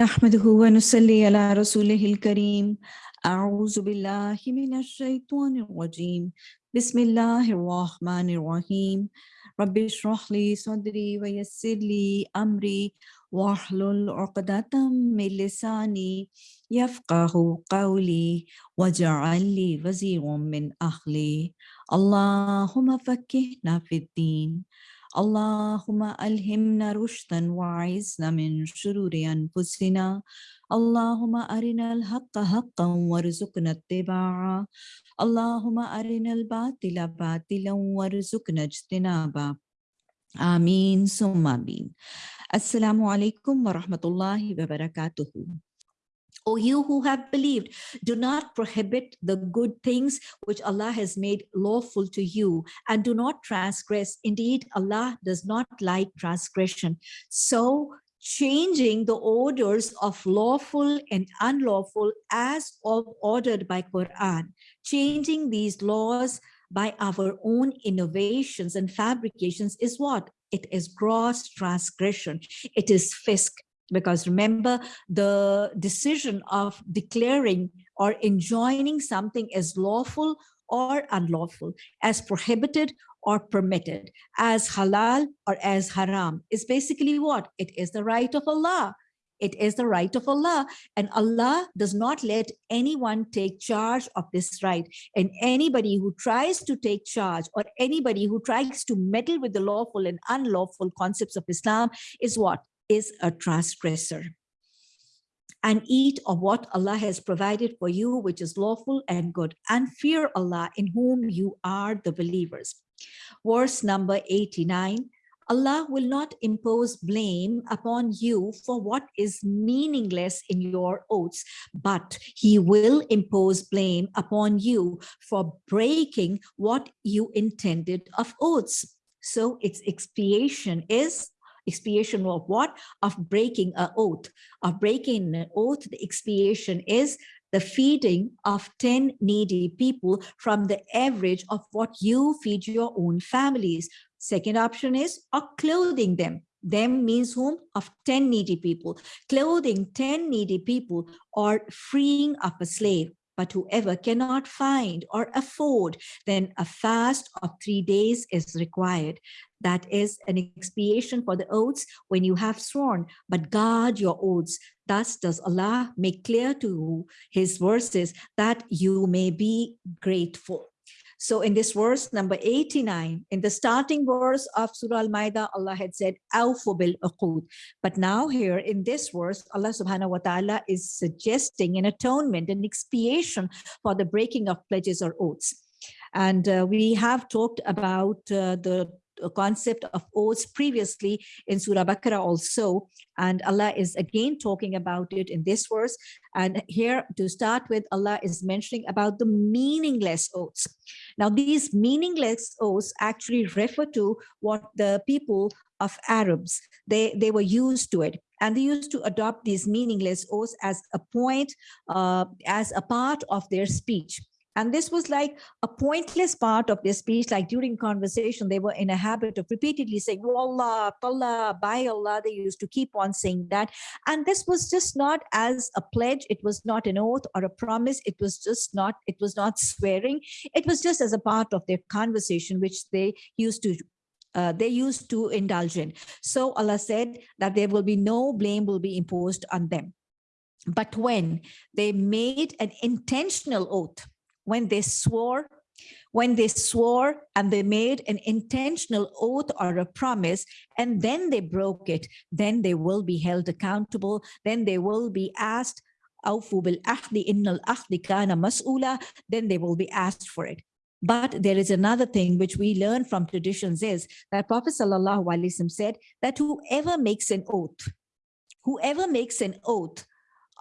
نحمده ونصلي على رسوله الكريم. أعوذ بالله من الشيطان الرجيم. بسم الله الرحمن الرحيم. رب اشرح لي صدري ويسر لي أمري. واحلل عقدة من لساني يفقه قولي. واجعل لي وزيرا من أهلي. اللهم فكهنا في الدين. اللهم ألهمنا رشدا وعزنا من شرور أنفسنا. اللهم أرنا الحق حقا وارزقنا اتباعه. اللهم أرنا الباطل باطلا وارزقنا اجتنابه. آمين ثم آمين. السلام عليكم ورحمة الله وبركاته. O you who have believed, do not prohibit the good things which Allah has made lawful to you and do not transgress. Indeed, Allah does not like transgression. So changing the orders of lawful and unlawful as of ordered by Quran, changing these laws by our own innovations and fabrications is what? It is gross transgression. It is fisk because remember the decision of declaring or enjoining something as lawful or unlawful as prohibited or permitted as halal or as haram. Is basically what? It is the right of allah. It is the right of Allah. And Allah does not let anyone take charge of this right. And anybody who tries to take charge or anybody who tries to meddle with the lawful and unlawful concepts of Islam is what is a transgressor and eat of what Allah has provided for you, which is lawful and good, and fear Allah in whom you are the believers. Verse number 89, Allah will not impose blame upon you for what is meaningless in your oaths, but he will impose blame upon you for breaking what you intended of oaths. So its expiation is expiation of what? Of breaking an oath. Of breaking an oath, the expiation is the feeding of 10 needy people from the average of what you feed your own families. Second option is of clothing them. Them means whom? Of 10 needy people. Clothing 10 needy people or freeing of a slave. But whoever cannot find or afford, then a fast of three days is required. That is an expiation for the oaths when you have sworn, but guard your oaths. Thus does Allah make clear to you his verses that you may be grateful. So in this verse number 89, in the starting verse of Surah Al-Ma'idah, Allah had said, bil But now here in this verse, Allah subhanahu wa ta'ala is suggesting an atonement, an expiation for the breaking of pledges or oaths. And uh, we have talked about uh, the concept of oaths previously in Surah Baqarah also. And Allah is again talking about it in this verse. And here to start with, Allah is mentioning about the meaningless oaths. Now, these meaningless oaths actually refer to what the people of Arabs, they, they were used to it. And they used to adopt these meaningless oaths as a point, uh, as a part of their speech. And this was like a pointless part of their speech, like during conversation, they were in a habit of repeatedly saying, Wallah, Allah, by Allah, they used to keep on saying that. And this was just not as a pledge, it was not an oath or a promise, it was just not, it was not swearing, it was just as a part of their conversation, which they used to uh, they used to indulge in. So Allah said that there will be no blame will be imposed on them. But when they made an intentional oath, when they swore, when they swore and they made an intentional oath or a promise and then they broke it, then they will be held accountable. Then they will be asked, then they will be asked for it. But there is another thing which we learn from traditions is that Prophet ﷺ said that whoever makes an oath, whoever makes an oath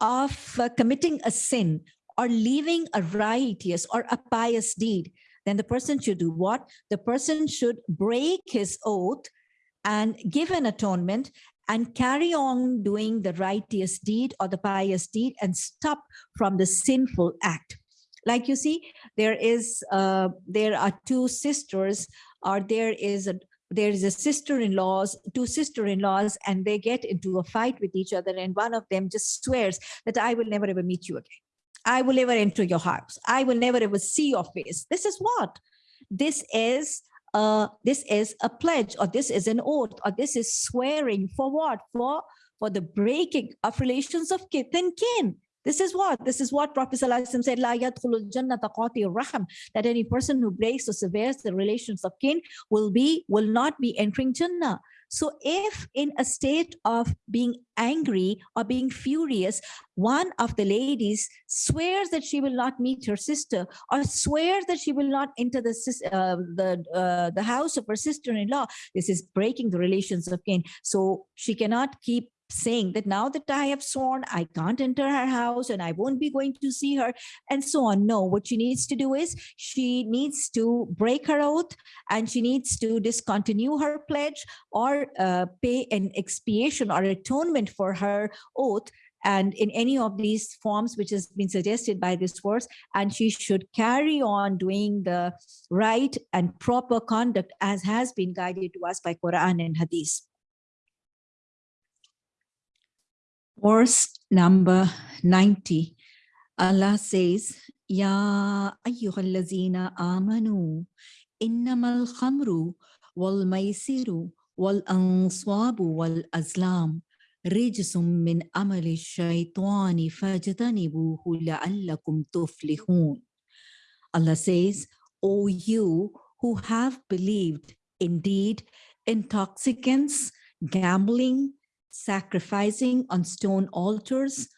of uh, committing a sin or leaving a righteous or a pious deed, then the person should do what? The person should break his oath and give an atonement and carry on doing the righteous deed or the pious deed and stop from the sinful act. Like you see, there is, uh, there are two sisters or there is a, there is a sister-in-laws, two sister-in-laws, and they get into a fight with each other, and one of them just swears that I will never ever meet you again. I will never enter your house. I will never ever see your face. This is what? This is uh, this is a pledge or this is an oath or this is swearing for what? For, for the breaking of relations of kith and kin. This is what? This is what Prophet said, La raham, that any person who breaks or severs the relations of kin will be, will not be entering Jannah. So if in a state of being angry or being furious, one of the ladies swears that she will not meet her sister or swears that she will not enter the, uh, the, uh, the house of her sister-in-law, this is breaking the relations of kin. So she cannot keep saying that now that I have sworn, I can't enter her house and I won't be going to see her and so on. No, what she needs to do is she needs to break her oath and she needs to discontinue her pledge or uh, pay an expiation or atonement for her oath and in any of these forms which has been suggested by this verse and she should carry on doing the right and proper conduct as has been guided to us by Quran and Hadith. Verse number 90, Allah says, Ya ayyuhallazina amanu, innamal khamru wal maisiru wal answabu wal azlam rijsum min amali shaitani fajtanibuhu la'allakum tuflihun. Allah says, O you who have believed, indeed, intoxicants, gambling, sacrificing on stone altars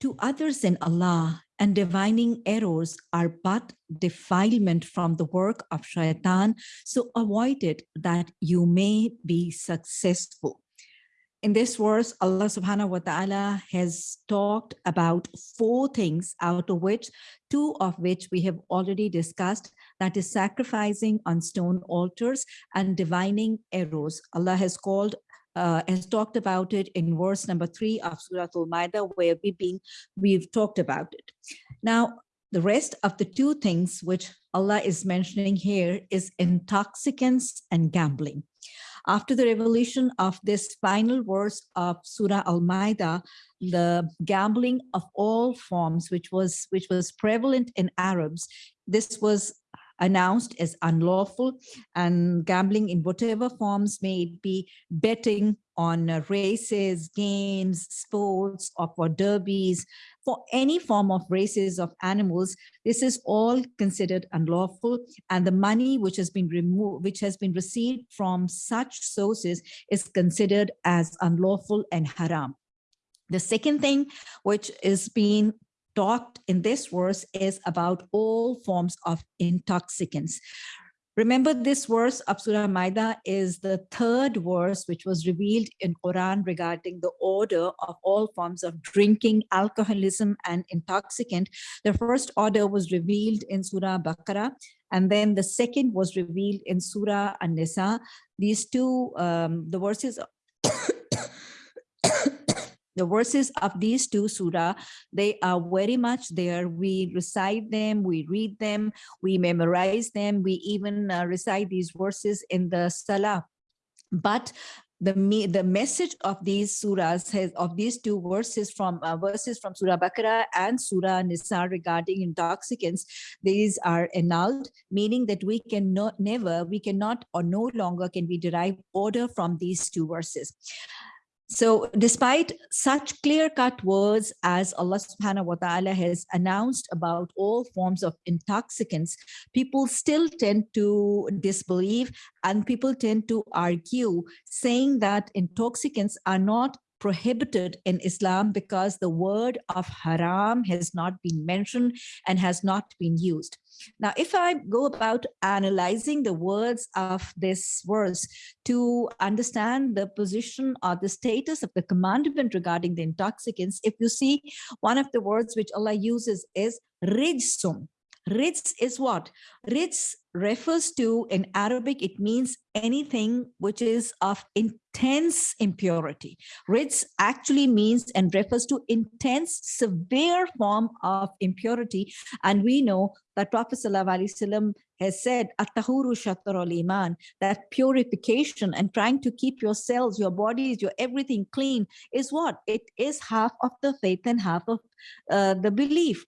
to others than Allah and divining arrows are but defilement from the work of shaitan. So avoid it that you may be successful. In this verse, Allah subhanahu wa ta'ala has talked about four things out of which two of which we have already discussed, that is sacrificing on stone altars and divining arrows. Allah has called uh, has talked about it in verse number three of Surah Al-Ma'idah, where we've been, we've talked about it. Now, the rest of the two things which Allah is mentioning here is intoxicants and gambling. After the revelation of this final verse of Surah Al-Ma'idah, the gambling of all forms, which was which was prevalent in Arabs, this was announced as unlawful and gambling in whatever forms may be betting on uh, races, games, sports, or for derbies, for any form of races of animals, this is all considered unlawful. And the money which has been removed, which has been received from such sources is considered as unlawful and haram. The second thing which is being talked in this verse is about all forms of intoxicants. Remember this verse of Surah Maida is the third verse which was revealed in Quran regarding the order of all forms of drinking, alcoholism and intoxicant. The first order was revealed in Surah Baqarah and then the second was revealed in Surah An-Nisa. These two, um, the verses the verses of these two surah, they are very much there. We recite them, we read them, we memorize them, we even uh, recite these verses in the salah. But the me the message of these surahs has of these two verses from uh, verses from Surah Baqarah and Surah Nisa regarding intoxicants, these are annulled, meaning that we can not never, we cannot or no longer can we derive order from these two verses. So despite such clear-cut words as Allah subhanahu wa ta'ala has announced about all forms of intoxicants, people still tend to disbelieve and people tend to argue saying that intoxicants are not prohibited in Islam because the word of haram has not been mentioned and has not been used. Now, if I go about analyzing the words of this verse to understand the position or the status of the commandment regarding the intoxicants, if you see one of the words which Allah uses is rijsum. Rijs is what? Rijs refers to, in Arabic, it means anything which is of intense impurity. Rijs actually means and refers to intense, severe form of impurity. And we know that Prophet ﷺ has said, At-tahuru iman that purification and trying to keep your cells, your bodies, your everything clean is what? It is half of the faith and half of uh, the belief.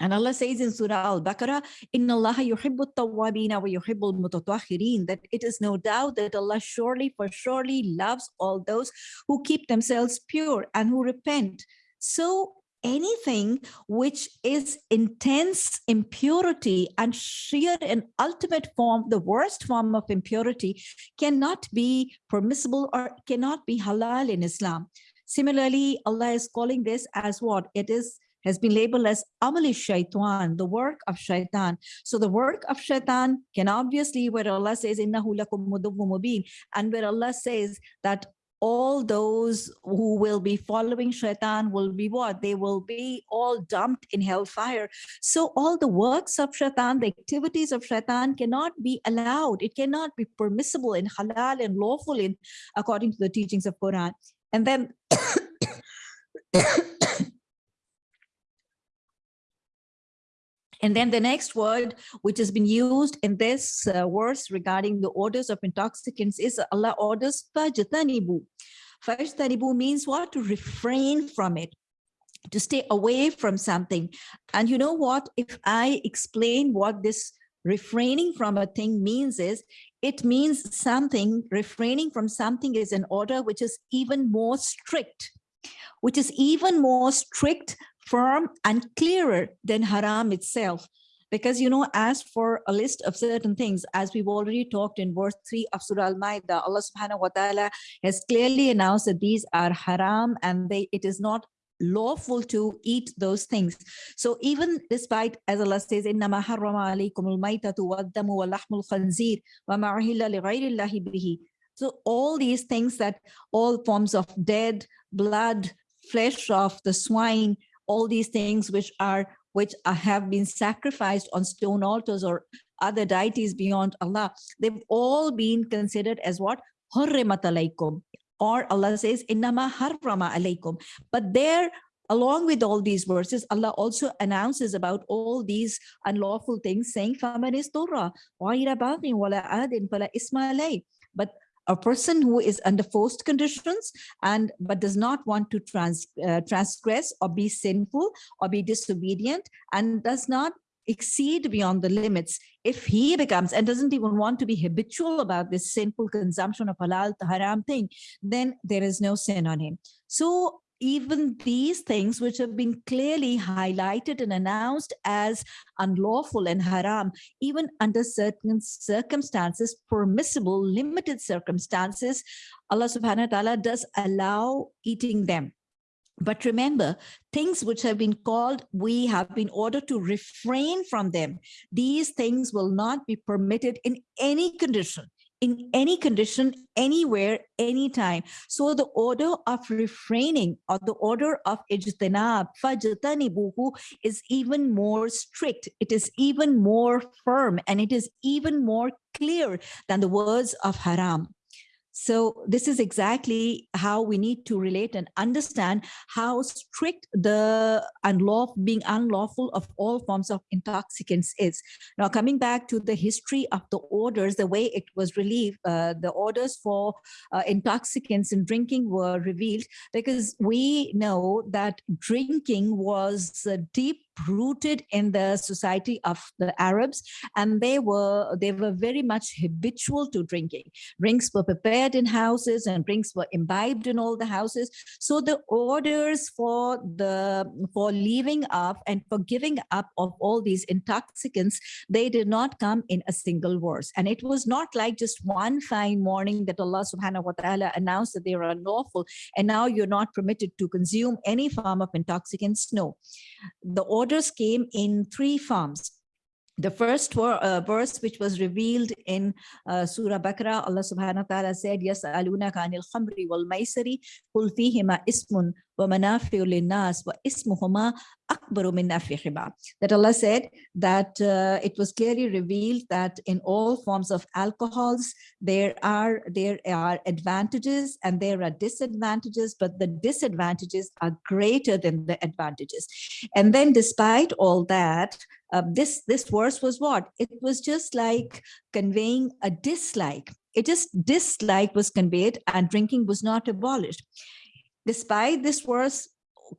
And Allah says in Surah Al-Baqarah, Inna Allah yuhibbu tawwabina wa yuhibbu mutatahhirin that it is no doubt that Allah surely for surely loves all those who keep themselves pure and who repent. So anything which is intense impurity and sheer and ultimate form, the worst form of impurity cannot be permissible or cannot be halal in Islam. Similarly, Allah is calling this as what? It is has been labeled as amali shaitan, the work of shaitan. So the work of shaitan can obviously, where Allah says, innahu lakum and where Allah says that all those who will be following shaitan will be what? They will be all dumped in hellfire. So all the works of shaitan, the activities of shaitan cannot be allowed. It cannot be permissible in halal and lawful in according to the teachings of Quran. And then And then the next word, which has been used in this uh, verse regarding the orders of intoxicants is Allah orders fajtanibu. Fajtanibu means what? To refrain from it, to stay away from something. And you know what? If I explain what this refraining from a thing means is, it means something, refraining from something is an order which is even more strict, which is even more strict firm and clearer than haram itself. Because, you know, as for a list of certain things, as we've already talked in verse 3 of Surah Al-Ma'idah, Allah subhanahu wa ta'ala has clearly announced that these are haram and they it is not lawful to eat those things. So even despite, as Allah says, إِنَّمَا حَرَّمَ عَلَيْكُمُ الْمَيْتَةُ وَالدَّمُ وَلَحْمُ الْخَنْزِيرِ وَمَا أُحِلَّ لِغَيْرِ اللَّهِ بِهِ So all these things that all forms of dead, blood, flesh of the swine, all these things which are which have been sacrificed on stone altars or other deities beyond Allah, they've all been considered as what? Hurrimat alaykum. Or Allah says, Innama harrama alaykum. But there, along with all these verses, Allah also announces about all these unlawful things, saying, Faman wa Torah, wala adin, wala isma But a person who is under forced conditions and but does not want to trans, uh, transgress or be sinful or be disobedient and does not exceed beyond the limits. If he becomes and doesn't even want to be habitual about this sinful consumption of halal haram thing then there is no sin on him. So even these things which have been clearly highlighted and announced as unlawful and haram, even under certain circumstances, permissible, limited circumstances, Allah subhanahu wa ta'ala does allow eating them. But remember, things which have been called, we have been ordered to refrain from them. These things will not be permitted in any condition in any condition, anywhere, anytime. So the order of refraining or the order of ijtinab, fajtanibuhu is even more strict. It is even more firm and it is even more clear than the words of haram. So this is exactly how we need to relate and understand how strict the unlawful, being unlawful of all forms of intoxicants is. Now, coming back to the history of the orders, the way it was relieved, uh, the orders for uh, intoxicants and drinking were revealed because we know that drinking was uh, deep rooted in the society of the Arabs, and they were they were very much habitual to drinking. Drinks were prepared in houses, and drinks were imbibed in all the houses. So the orders for the for leaving up and for giving up of all these intoxicants, they did not come in a single verse, and it was not like just one fine morning that Allah Subhanahu wa Taala announced that they are unlawful, and now you're not permitted to consume any form of intoxicants. No, the order orders came in three forms. The first uh, verse which was revealed in uh, Surah Baqarah, Allah subhanahu wa ta'ala said, Yes, aluna kanil khamri wal maisari, kul ismun wa manafi'u linnas wa ismuhuma akbaru min That Allah said that uh, it was clearly revealed that in all forms of alcohols, there are, there are advantages and there are disadvantages, but the disadvantages are greater than the advantages. And then despite all that, uh, this this verse was what it was just like conveying a dislike it just dislike was conveyed and drinking was not abolished despite this verse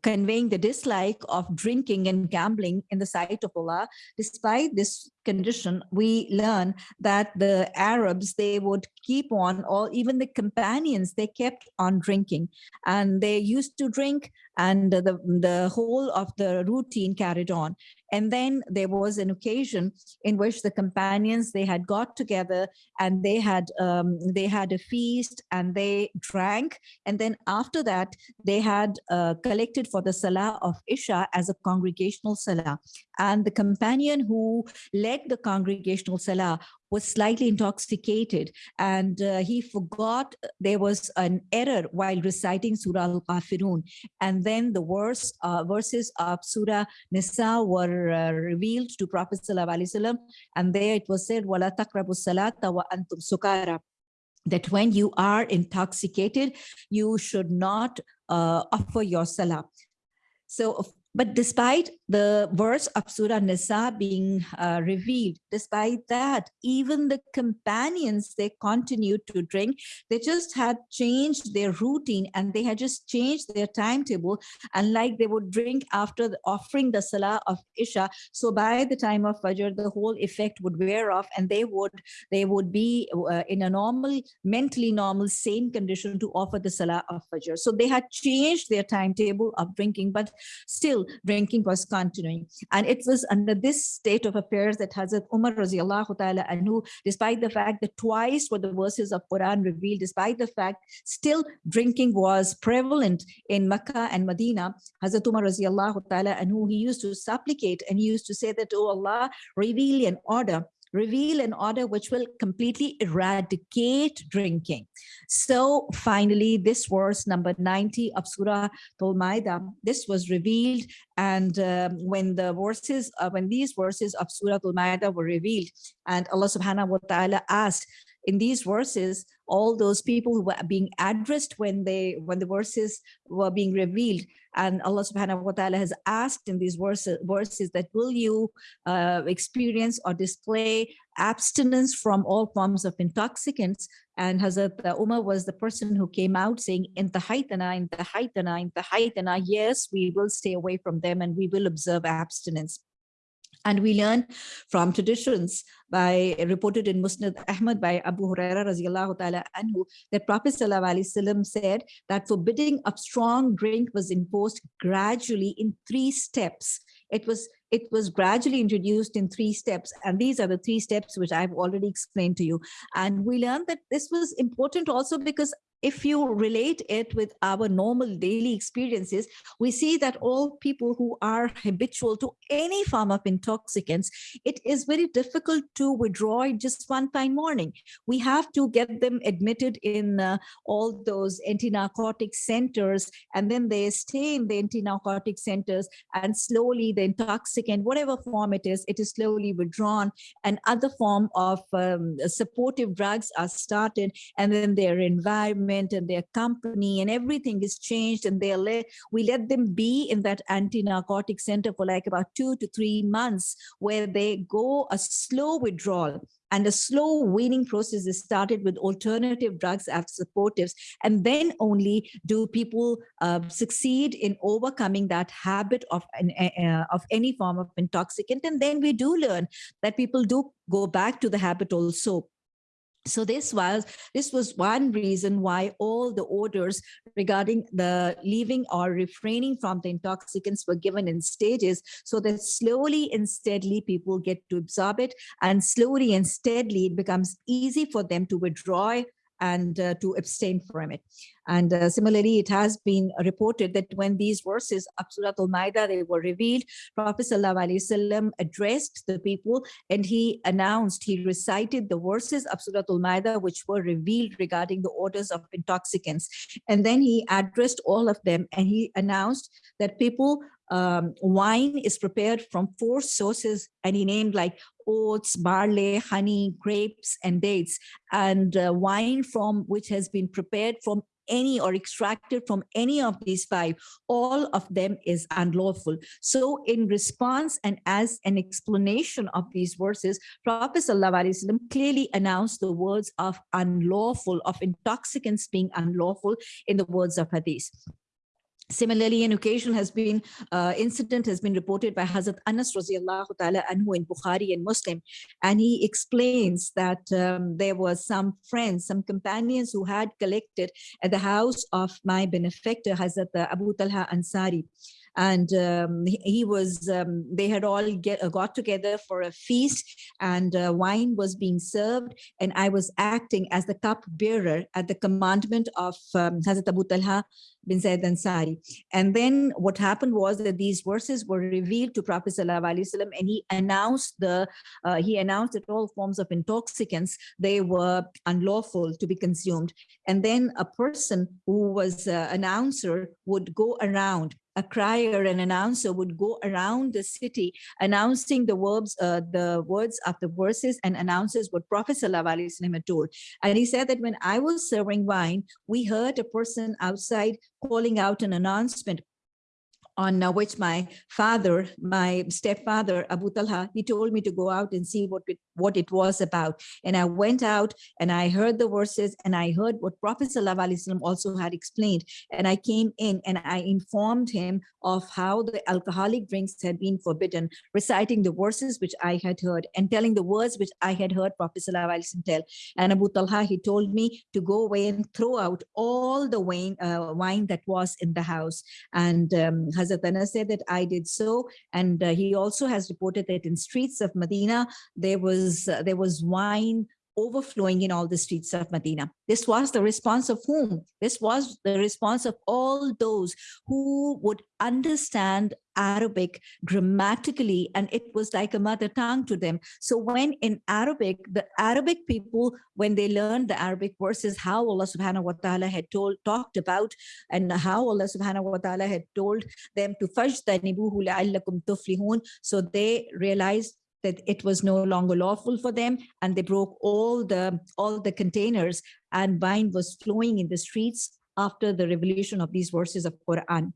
conveying the dislike of drinking and gambling in the sight of Allah, despite this condition, we learn that the Arabs, they would keep on, or even the companions, they kept on drinking. And they used to drink and the, the whole of the routine carried on. And then there was an occasion in which the companions, they had got together and they had um, they had a feast and they drank. And then after that, they had uh, collected for the Salah of Isha as a congregational Salah. And the companion who led the congregational Salah was slightly intoxicated and uh, he forgot there was an error while reciting Surah Al-Kafirun. And then the verse, uh, verses of Surah Nisa were uh, revealed to Prophet Wasallam, and there it was said, وَلَا تَقْرَبُوا الصَّلَاةَ وَأَنْتُمْ سُكَارَى that when you are intoxicated, you should not uh, offer your salah. So but despite the verse of Surah Nisa being uh, revealed, despite that, even the companions, they continued to drink. They just had changed their routine and they had just changed their timetable. And like they would drink after offering the Salah of Isha. So by the time of Fajr, the whole effect would wear off and they would, they would be uh, in a normal, mentally normal, same condition to offer the Salah of Fajr. So they had changed their timetable of drinking, but still drinking was continuing. And it was under this state of affairs that Hazrat Umar radiallahu ta'ala anhu, despite the fact that twice were the verses of Quran revealed, despite the fact still drinking was prevalent in Makkah and Medina, Hazrat Umar radiallahu ta'ala anhu, he used to supplicate and he used to say that, oh Allah, reveal an order reveal an order which will completely eradicate drinking. So finally, this verse number 90 of Surah Al-Ma'idah, this was revealed. And um, when the verses, uh, when these verses of Surah Al-Ma'idah were revealed, and Allah subhanahu wa ta'ala asked, in these verses, all those people who were being addressed when they when the verses were being revealed. And Allah subhanahu wa ta'ala has asked in these verses, verses that will you uh, experience or display abstinence from all forms of intoxicants? And Hazrat Umar was the person who came out saying in the haitana in the haitana in the haitana yes we will stay away from them and we will observe abstinence and we learn from traditions by reported in Musnad Ahmad by Abu Huraira radiallahu anhu that Prophet said that forbidding of strong drink was imposed gradually in three steps. It was it was gradually introduced in three steps and these are the three steps which I've already explained to you and we learned that this was important also because if you relate it with our normal daily experiences, we see that all people who are habitual to any form of intoxicants, it is very difficult to withdraw it just one fine morning. We have to get them admitted in uh, all those anti-narcotic centers, and then they stay in the anti-narcotic centers, and slowly the intoxicant, whatever form it is, it is slowly withdrawn, and other form of um, supportive drugs are started, and then their environment and their company and everything is changed and they let we let them be in that anti-narcotic center for like about two to three months where they go a slow withdrawal and a slow weaning process is started with alternative drugs as supportives. And then only do people uh, succeed in overcoming that habit of an, uh, of any form of intoxicant. And then we do learn that people do go back to the habit also so this was this was one reason why all the orders regarding the leaving or refraining from the intoxicants were given in stages so that slowly and steadily people get to absorb it. And slowly and steadily it becomes easy for them to withdraw and uh, to abstain from it. And uh, similarly, it has been reported that when these verses of Surah Al-Ma'idah, they were revealed, Prophet ﷺ addressed the people and he announced, he recited the verses of Surah Al-Ma'idah, which were revealed regarding the orders of intoxicants. And then he addressed all of them and he announced that people um, wine is prepared from four sources and he named like oats, barley, honey, grapes, and dates, and uh, wine from which has been prepared from any or extracted from any of these five, all of them is unlawful. So in response and as an explanation of these verses, Prophet ﷺ clearly announced the words of unlawful, of intoxicants being unlawful in the words of hadith. Similarly, an occasion has been, uh, incident has been reported by Hazrat Anas radiallahu ta'ala anhu in Bukhari and Muslim. And he explains that um, there was some friends, some companions who had collected at the house of my benefactor, Hazrat Abu Talha Ansari and um, he, was um, they had all get, uh, got together for a feast and uh, wine was being served and I was acting as the cup bearer at the commandment of um, Hazrat Abu Talha bin Zaid Ansari. And then what happened was that these verses were revealed to Prophet Wasallam, and he announced the uh, he announced that all forms of intoxicants they were unlawful to be consumed. And then a person who was uh, an announcer would go around a crier, an announcer would go around the city announcing the verbs, uh, the words of the verses and announces what Prophet had told. And he said that when I was serving wine, we heard a person outside calling out an announcement on uh, which my father, my stepfather, Abu Talha, he told me to go out and see what what it was about. And I went out and I heard the verses and I heard what Prophet ﷺ also had explained. And I came in and I informed him of how the alcoholic drinks had been forbidden, reciting the verses which I had heard and telling the words which I had heard Prophet ﷺ tell. And Abu Talha, he told me to go away and throw out all the wine, uh, wine that was in the house. And um, Hazrat Anas said that I did so. And uh, he also has reported that in streets of Medina, there was, uh, there was wine overflowing in all the streets of Medina. This was the response of whom? This was the response of all those who would understand Arabic grammatically, and it was like a mother tongue to them. So when in Arabic, the Arabic people, when they learned the Arabic verses, how Allah subhanahu wa ta'ala had told, talked about, and how Allah subhanahu wa ta'ala had told them to fajtanibuhu la'allakum tuflihun. So they realized that it was no longer lawful for them and they broke all the all the containers and wine was flowing in the streets after the revelation of these verses of Quran.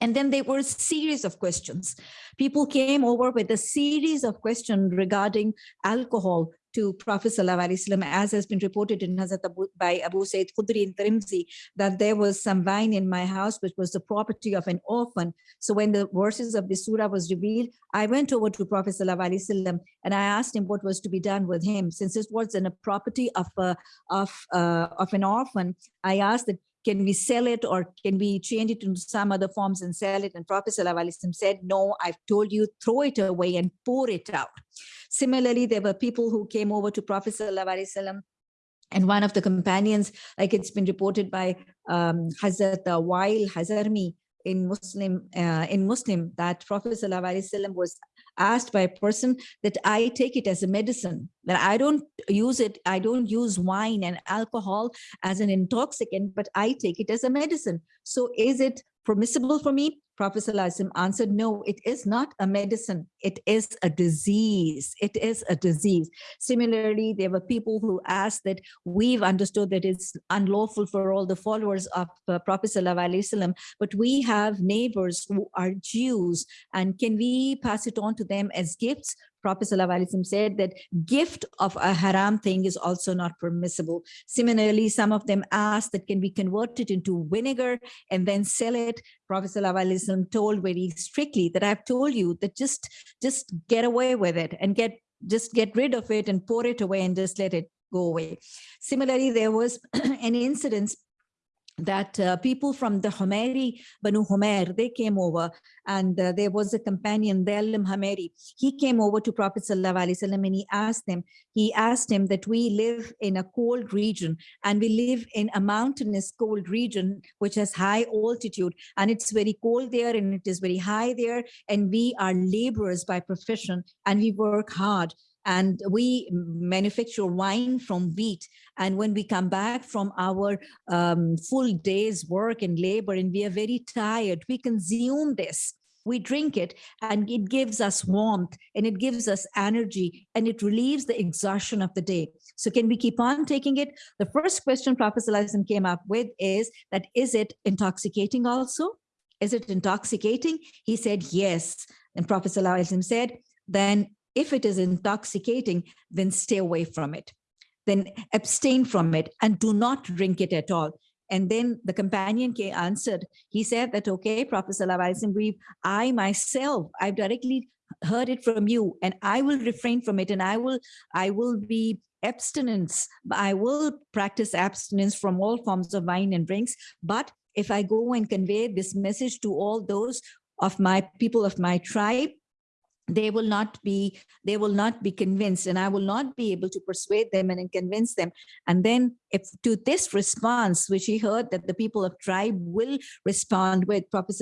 And then there were a series of questions. People came over with a series of questions regarding alcohol, to Prophet ﷺ, as has been reported in Hazrat Abu, by Abu Sa'id Khudri in Tirmidhi, that there was some wine in my house, which was the property of an orphan. So when the verses of the surah was revealed, I went over to Prophet ﷺ and I asked him what was to be done with him. Since it was in a property of, a, of, uh, of an orphan, I asked that can we sell it or can we change it into some other forms and sell it? And Prophet Lavalisam said, no, I've told you, throw it away and pour it out. Similarly, there were people who came over to Prophet Lavarisalam and one of the companions, like it's been reported by um, Hazrat uh, Wail Hazarmi in Muslim, uh, in Muslim that Prophet was asked by a person that I take it as a medicine that I don't use it, I don't use wine and alcohol as an intoxicant, but I take it as a medicine. So is it permissible for me? Prophet ﷺ answered, no, it is not a medicine. It is a disease. It is a disease. Similarly, there were people who asked that we've understood that it's unlawful for all the followers of uh, Prophet ﷺ, but we have neighbors who are Jews and can we pass it on to them as gifts? Prophet ﷺ said that gift of a haram thing is also not permissible. Similarly, some of them asked that can we convert it into vinegar and then sell it. Prophet ﷺ told very strictly that I've told you that just, just get away with it and get just get rid of it and pour it away and just let it go away. Similarly, there was an incident that uh, people from the Humeri, Banu Humair, they came over and uh, there was a companion, Dalim Humeri. He came over to Prophet Sallallahu and he asked him, he asked him that we live in a cold region and we live in a mountainous cold region, which has high altitude and it's very cold there and it is very high there. And we are laborers by profession and we work hard and we manufacture wine from wheat. And when we come back from our um, full day's work and labor and we are very tired, we consume this we drink it and it gives us warmth and it gives us energy and it relieves the exhaustion of the day. So can we keep on taking it? The first question Prophet ﷺ came up with is that is it intoxicating also? Is it intoxicating? He said yes. And Prophet ﷺ said, then if it is intoxicating, then stay away from it. Then abstain from it and do not drink it at all. And then the companion K answered, he said that, okay, Prophet Sallallahu I myself, I've directly heard it from you and I will refrain from it and I will, I will be abstinence. I will practice abstinence from all forms of wine and drinks. But if I go and convey this message to all those of my people of my tribe, they will not be they will not be convinced and i will not be able to persuade them and convince them. And then if to this response which he heard that the people of tribe will respond with prophet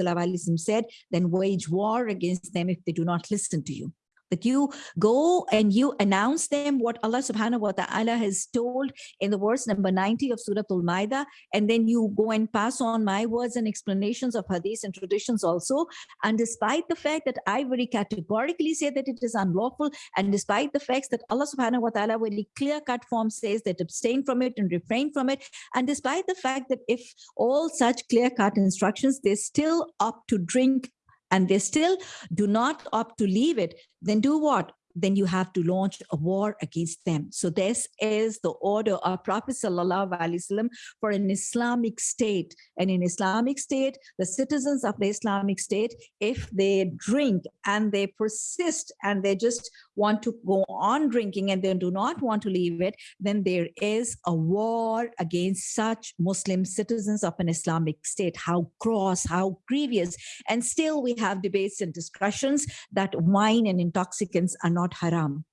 said then wage war against them if they do not listen to you that you go and you announce them what Allah subhanahu wa ta'ala has told in the verse number 90 of Surah Al-Ma'idah, and then you go and pass on my words and explanations of hadith and traditions also. And despite the fact that I very categorically say that it is unlawful, and despite the facts that Allah subhanahu wa ta'ala very clear-cut form says that abstain from it and refrain from it, and despite the fact that if all such clear-cut instructions, they're still opt to drink and they still do not opt to leave it, then do what? then you have to launch a war against them. So this is the order of Prophet Wasallam for an Islamic state. And in Islamic state, the citizens of the Islamic state, if they drink and they persist and they just want to go on drinking and they do not want to leave it, then there is a war against such Muslim citizens of an Islamic state. How gross, how grievous. And still we have debates and discussions that wine and intoxicants are not haram.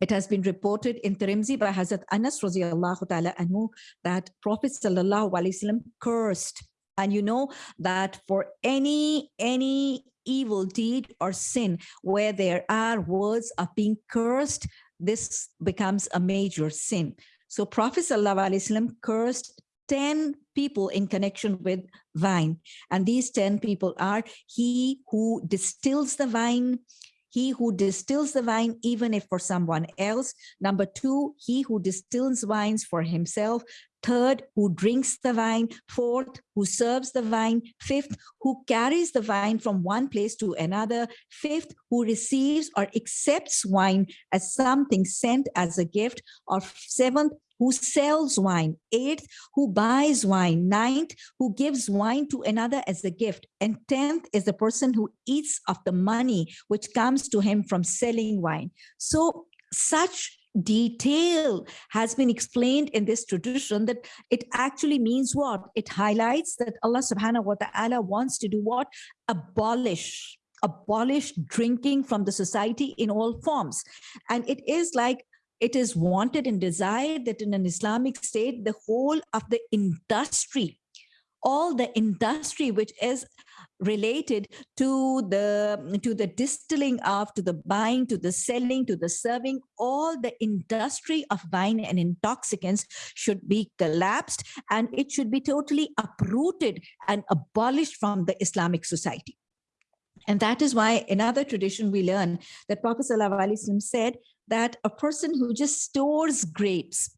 It has been reported in Tirmidhi by Hazrat Anas radiallahu ta'ala anhu that Prophet sallallahu alaihi wasallam cursed. And you know that for any, any evil deed or sin where there are words of being cursed, this becomes a major sin. So Prophet sallallahu cursed 10 people in connection with wine. And these 10 people are he who distills the wine, he who distills the wine, even if for someone else. Number two, he who distills wines for himself. Third, who drinks the wine. Fourth, who serves the wine. Fifth, who carries the wine from one place to another. Fifth, who receives or accepts wine as something sent as a gift. Or seventh, who sells wine, eighth, who buys wine, ninth, who gives wine to another as a gift, and tenth is the person who eats of the money which comes to him from selling wine. So such detail has been explained in this tradition that it actually means what? It highlights that Allah subhanahu wa ta'ala wants to do what? Abolish abolish drinking from the society in all forms. And it is like it is wanted and desired that in an Islamic state, the whole of the industry, all the industry which is related to the to the distilling of to the buying to the selling to the serving all the industry of wine and intoxicants should be collapsed and it should be totally uprooted and abolished from the islamic society. And that is why another tradition we learn that Prophet said that a person who just stores grapes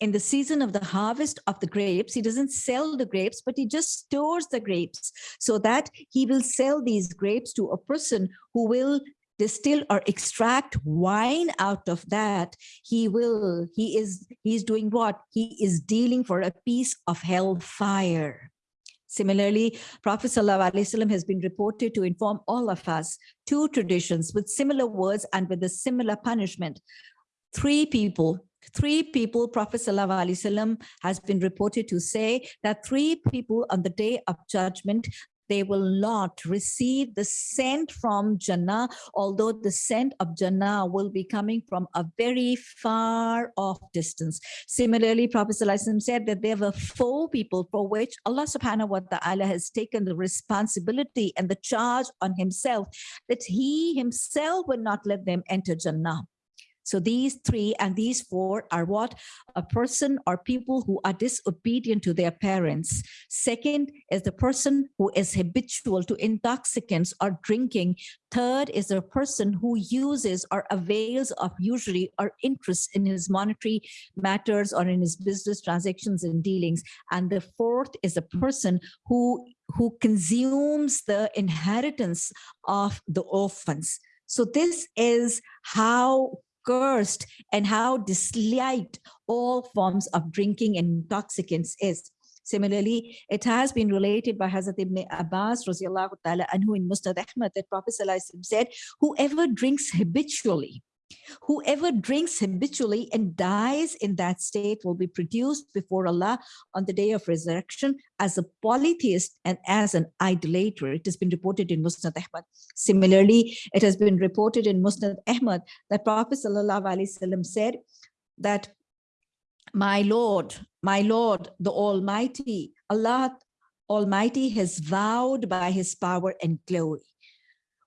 in the season of the harvest of the grapes, he doesn't sell the grapes, but he just stores the grapes so that he will sell these grapes to a person who will distill or extract wine out of that. He will he is he's doing what? He is dealing for a piece of hell fire Similarly, Prophet ﷺ has been reported to inform all of us two traditions with similar words and with a similar punishment. Three people three people, Prophet Wasallam has been reported to say that three people on the day of judgment, they will not receive the scent from Jannah, although the scent of Jannah will be coming from a very far off distance. Similarly, Prophet ﷺ said that there were four people for which Allah subhanahu wa ta'ala has taken the responsibility and the charge on himself that he himself will not let them enter Jannah. So these three and these four are what? A person or people who are disobedient to their parents. Second is the person who is habitual to intoxicants or drinking. Third is the person who uses or avails of usury or interest in his monetary matters or in his business transactions and dealings. And the fourth is a person who, who consumes the inheritance of the orphans. So this is how cursed and how disliked all forms of drinking and intoxicants is. Similarly, it has been related by Hazrat Ibn Abbas ta'ala anhu in Musnad Ahmad that Prophet said, whoever drinks habitually, Whoever drinks habitually and dies in that state will be produced before Allah on the day of resurrection as a polytheist and as an idolater. It has been reported in Musnad Ahmad. Similarly, it has been reported in Musnad Ahmad that Prophet ﷺ said that my Lord, my Lord, the Almighty, Allah Almighty has vowed by his power and glory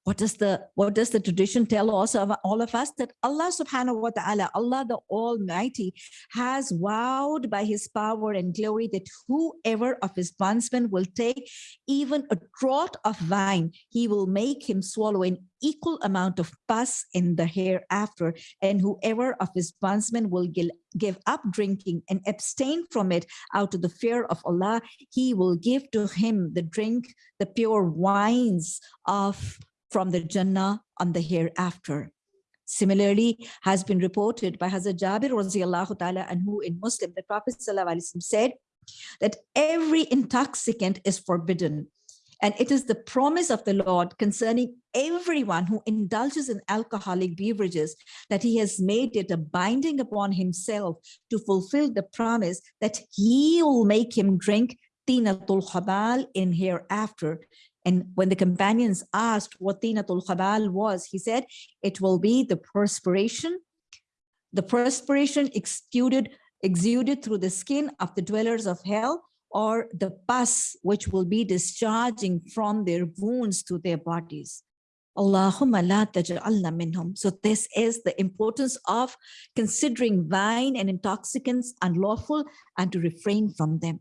what does the what does the tradition tell also of all of us? That allah subhanahu wa ta'ala allah the almighty has vowed by his power and glory that whoever of his bondsmen will take even a draught of wine he will make him swallow an equal amount of pus in the hereafter. And whoever of his bondsmen will give up drinking and abstain from it out of the fear of Allah, he will give to him the drink, the pure wines of from the Jannah on the hereafter. Similarly, has been reported by Hazrat Jabir radiallahu ta'ala who in Muslim, the Prophet said that every intoxicant is forbidden. And it is the promise of the Lord concerning everyone who indulges in alcoholic beverages that he has made it a binding upon himself to fulfill the promise that he will make him drink tinatul khabal in hereafter and when the companions asked what tinatul khabal was, he said, it will be the perspiration, the perspiration exuded, exuded through the skin of the dwellers of hell or the pus which will be discharging from their wounds to their bodies. Allahumma la taj'alna minhum. So this is the importance of considering wine and intoxicants unlawful and to refrain from them.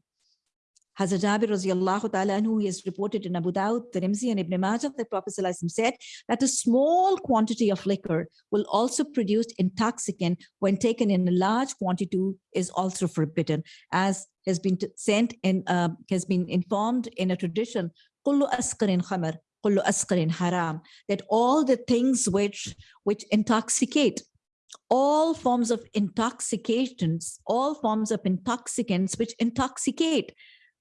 Hazrat Jabir radiallahu ta'ala who is reported in Abu Dawud, Tirmidhi and Ibn Majah, the Prophet said that a small quantity of liquor will also produce intoxicant when taken in a large quantity is also forbidden, as has been sent in, uh, has been informed in a tradition, kullu askarin khamar, kullu askarin haram, that all the things which, which intoxicate all forms of intoxications, all forms of intoxicants which intoxicate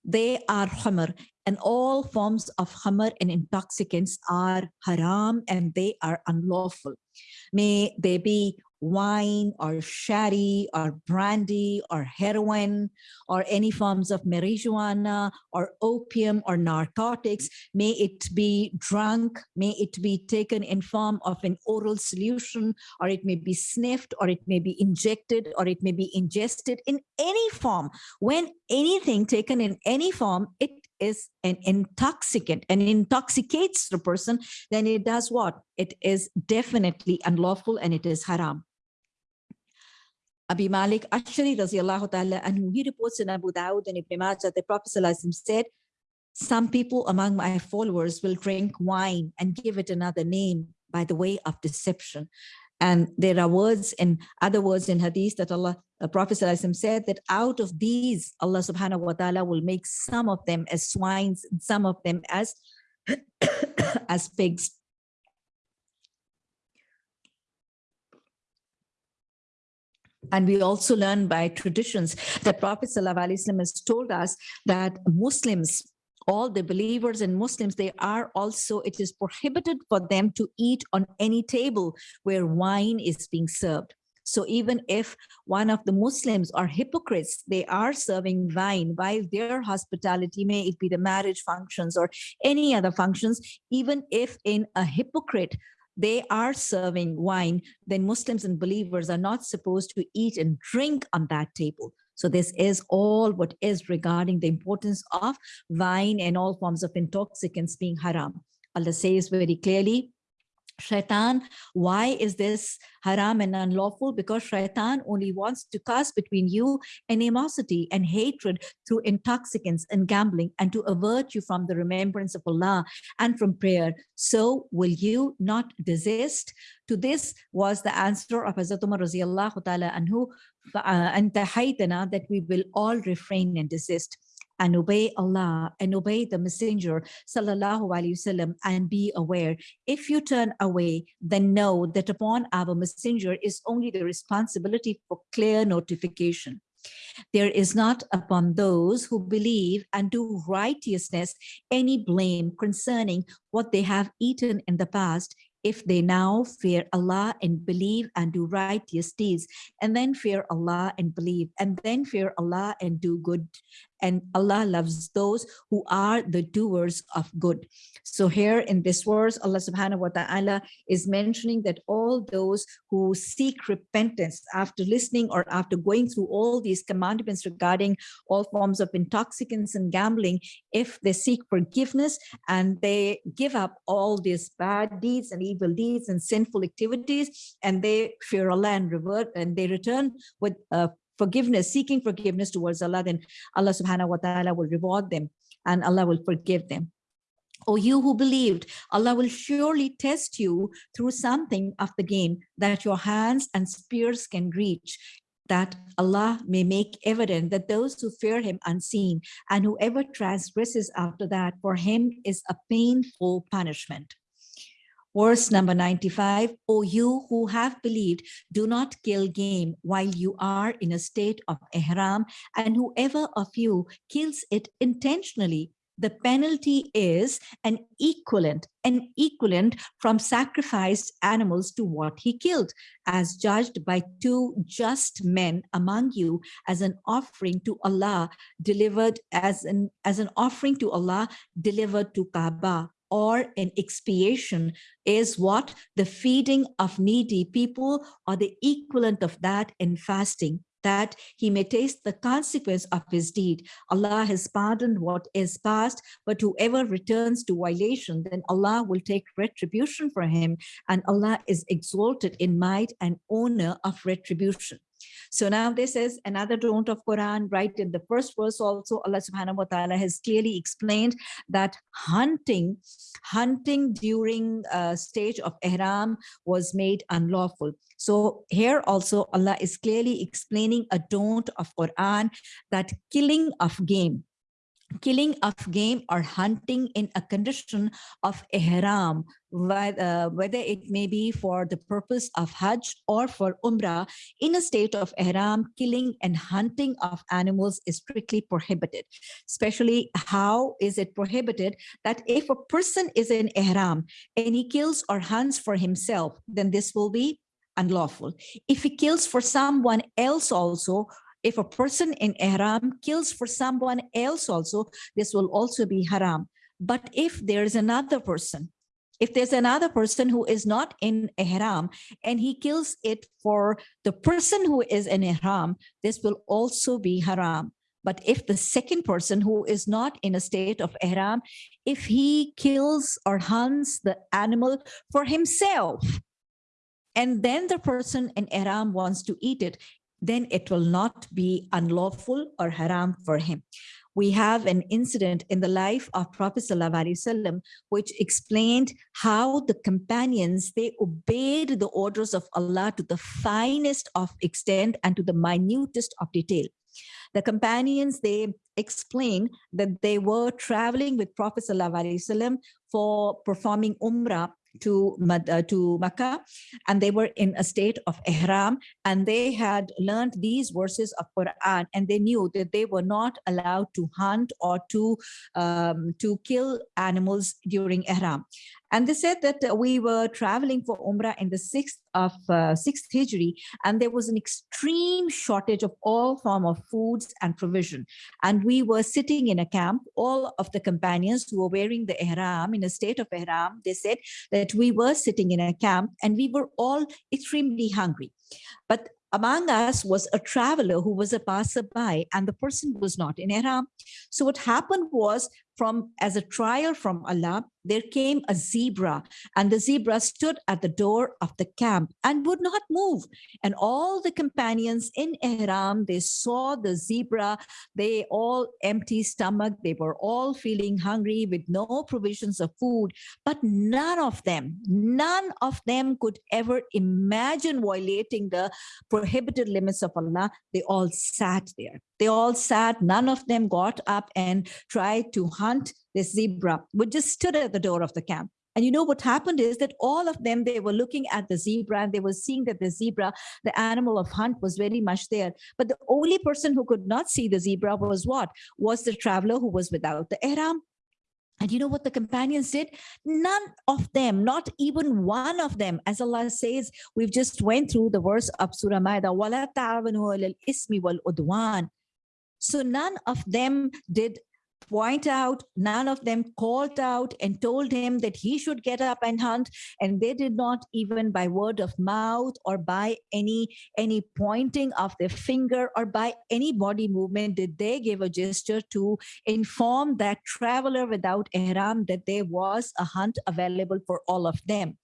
they are khamr and all forms of khamr and intoxicants are haram and they are unlawful. May they be wine or sherry or brandy or heroin or any forms of marijuana or opium or narcotics. May it be drunk, may it be taken in form of an oral solution or it may be sniffed or it may be injected or it may be ingested in any form. When anything taken in any form, it is an intoxicant and intoxicates the person, then it does what? It is definitely unlawful and it is haram. Abi Malik Ashari radiallahu ta'ala and he reports in Abu Dawud and Ibn Majah, the Prophet said, some people among my followers will drink wine and give it another name by the way of deception. And there are words in other words in hadith that Allah, the Prophet said that out of these, Allah subhanahu wa ta'ala will make some of them as swines, and some of them as, as pigs. And we also learn by traditions that Prophet ﷺ has told us that Muslims, all the believers and Muslims, they are also, it is prohibited for them to eat on any table where wine is being served. So even if one of the Muslims are hypocrites, they are serving wine while their hospitality, may it be the marriage functions or any other functions, even if in a hypocrite, they are serving wine, then Muslims and believers are not supposed to eat and drink on that table. So this is all what is regarding the importance of wine and all forms of intoxicants being haram. Allah says very clearly, shaitan why is this haram and unlawful? Because shaitan only wants to cast between you animosity and hatred through intoxicants and gambling and to avert you from the remembrance of allah and from prayer. So will you not desist? To this was the answer of Hazrat Umar ta'ala anhu uh, and that we will all refrain and desist and obey Allah and obey the messenger sallallahu wasallam and be aware if you turn away then know that upon our messenger is only the responsibility for clear notification. There is not upon those who believe and do righteousness any blame concerning what they have eaten in the past if they now fear Allah and believe and do righteous deeds, and then fear Allah and believe, and then fear Allah and do good and Allah loves those who are the doers of good. So here in this verse, Allah subhanahu wa ta'ala is mentioning that all those who seek repentance after listening or after going through all these commandments regarding all forms of intoxicants and gambling, if they seek forgiveness and they give up all these bad deeds and evil deeds and sinful activities, and they fear Allah and revert and they return with forgiveness, seeking forgiveness towards Allah, then Allah subhanahu wa ta'ala will reward them and Allah will forgive them. O you who believed, Allah will surely test you through something of the game that your hands and spears can reach, that Allah may make evident that those who fear him unseen and whoever transgresses after that, for him is a painful punishment. Verse number 95, O you who have believed, do not kill game while you are in a state of ihram, and whoever of you kills it intentionally, the penalty is an equivalent, an equivalent from sacrificed animals to what he killed, as judged by two just men among you as an offering to Allah, delivered as an, as an offering to Allah, delivered to Kaaba or an expiation is what the feeding of needy people or the equivalent of that in fasting that he may taste the consequence of his deed. Allah has pardoned what is past, but whoever returns to violation, then Allah will take retribution for him, and Allah is exalted in might and honor of retribution. So now this is another don't of Quran, right? In the first verse also, Allah subhanahu wa ta'ala has clearly explained that hunting, hunting during a stage of ihram was made unlawful. So here also Allah is clearly explaining a don't of Quran that killing of game, killing of game or hunting in a condition of ihram, Uh, whether it may be for the purpose of Hajj or for Umrah, in a state of ihram, killing and hunting of animals is strictly prohibited. Especially how is it prohibited? That if a person is in ihram and he kills or hunts for himself, then this will be unlawful. If he kills for someone else also, if a person in ihram kills for someone else also, this will also be haram. But if there is another person, if there's another person who is not in ihram and he kills it for the person who is in ihram, this will also be haram. But if the second person who is not in a state of ihram, if he kills or hunts the animal for himself, and then the person in ihram wants to eat it, then it will not be unlawful or haram for him. We have an incident in the life of Prophet ﷺ, which explained how the companions, they obeyed the orders of Allah to the finest of extent and to the minutest of detail. The companions, they explain that they were traveling with Prophet ﷺ for performing Umrah to uh, to Makkah and they were in a state of ihram and they had learned these verses of Quran and they knew that they were not allowed to hunt or to um, to kill animals during ihram And they said that uh, we were traveling for Umrah in the 6th of uh, 6th Hijri, and there was an extreme shortage of all form of foods and provision. And we were sitting in a camp, all of the companions who were wearing the ihram in a state of ihram, they said that we were sitting in a camp and we were all extremely hungry. But among us was a traveler who was a passerby and the person was not in ihram. So what happened was from as a trial from Allah, there came a zebra and the zebra stood at the door of the camp and would not move. And all the companions in Ihram, they saw the zebra, they all empty stomach, they were all feeling hungry with no provisions of food, but none of them, none of them could ever imagine violating the prohibited limits of Allah. They all sat there. They all sat, none of them got up and tried to hunt this zebra, which just stood at the door of the camp. And you know what happened is that all of them, they were looking at the zebra and they were seeing that the zebra, the animal of hunt was very much there. But the only person who could not see the zebra was what? Was the traveler who was without the ihram. And you know what the companions did? None of them, not even one of them, as Allah says, we've just went through the verse of Surah Maida, وَلَا تَعْوَنُوا الْإِسْمِ وَالْعُدْوَانِ so none of them did point out, none of them called out and told him that he should get up and hunt. And they did not even by word of mouth or by any, any pointing of their finger or by any body movement did they give a gesture to inform that traveler without ihram that there was a hunt available for all of them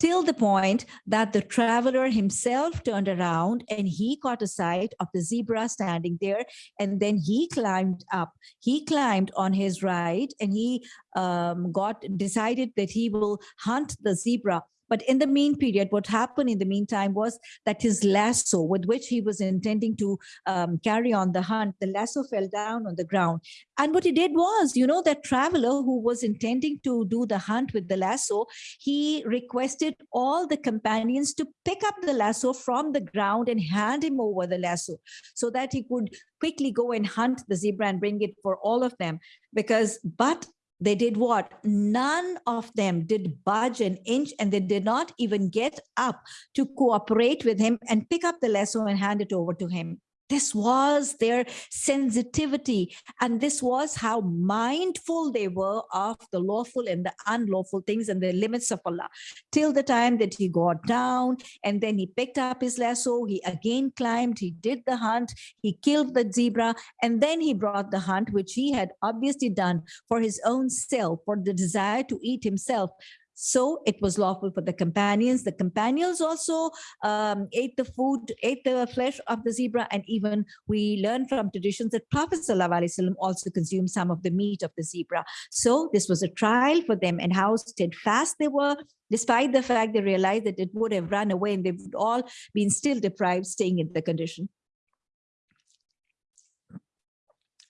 till the point that the traveler himself turned around and he caught a sight of the zebra standing there. And then he climbed up. He climbed on his ride and he um, got decided that he will hunt the zebra but in the mean period, what happened in the meantime was that his lasso with which he was intending to um, carry on the hunt, the lasso fell down on the ground. And what he did was, you know, that traveler who was intending to do the hunt with the lasso, he requested all the companions to pick up the lasso from the ground and hand him over the lasso so that he could quickly go and hunt the zebra and bring it for all of them because but they did what? None of them did budge an inch and they did not even get up to cooperate with him and pick up the lasso and hand it over to him. This was their sensitivity. And this was how mindful they were of the lawful and the unlawful things and the limits of Allah. Till the time that he got down and then he picked up his lasso, he again climbed, he did the hunt, he killed the zebra, and then he brought the hunt, which he had obviously done for his own self, for the desire to eat himself. So it was lawful for the companions. The companions also um, ate the food, ate the flesh of the zebra. And even we learn from traditions that Prophet ﷺ also consumed some of the meat of the zebra. So this was a trial for them and how steadfast they were, despite the fact they realized that it would have run away and they would all been still deprived staying in the condition.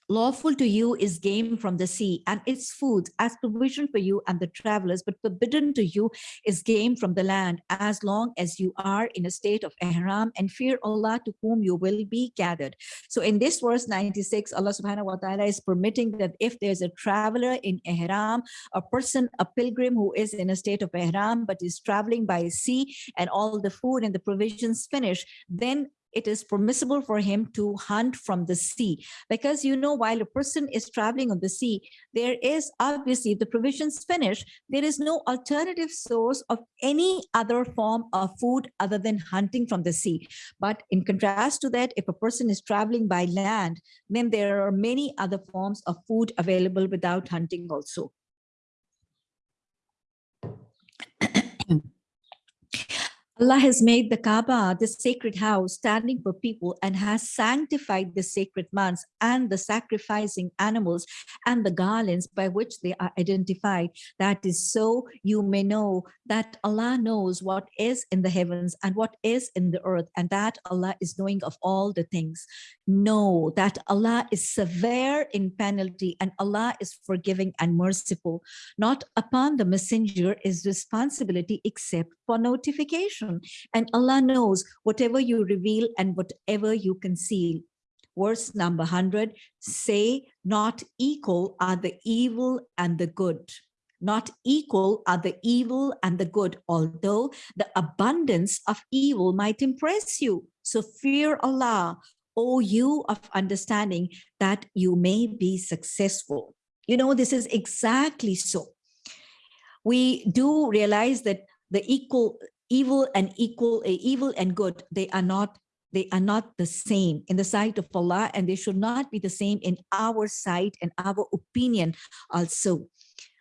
Lawful to you is game from the sea and its food as provision for you and the travelers, but forbidden to you is game from the land as long as you are in a state of ihram and fear Allah to whom you will be gathered. So in this verse 96, Allah subhanahu wa ta'ala is permitting that if there's a traveler in ihram, a person, a pilgrim who is in a state of ihram, but is traveling by sea and all the food and the provisions finish, then it is permissible for him to hunt from the sea. Because you know while a person is traveling on the sea there is obviously the provisions finish there is no alternative source of any other form of food other than hunting from the sea. But in contrast to that if a person is traveling by land then there are many other forms of food available without hunting also Allah has made the Kaaba the sacred house standing for people and has sanctified the sacred months and the sacrificing animals and the garlands by which they are identified. That is so you may know that Allah knows what is in the heavens and what is in the earth and that Allah is knowing of all the things. Know that Allah is severe in penalty and Allah is forgiving and merciful. Not upon the messenger is responsibility except for notification. And Allah knows whatever you reveal and whatever you conceal. Verse number 100, say not equal are the evil and the good. not equal are the evil and the good, although the abundance of evil might impress you. So fear Allah, O you of understanding, that you may be successful. You know, this is exactly so. We do realize that the equal evil and equal uh, evil and good, they are not they are not the same in the sight of Allah and they should not be the same in our sight and our opinion also.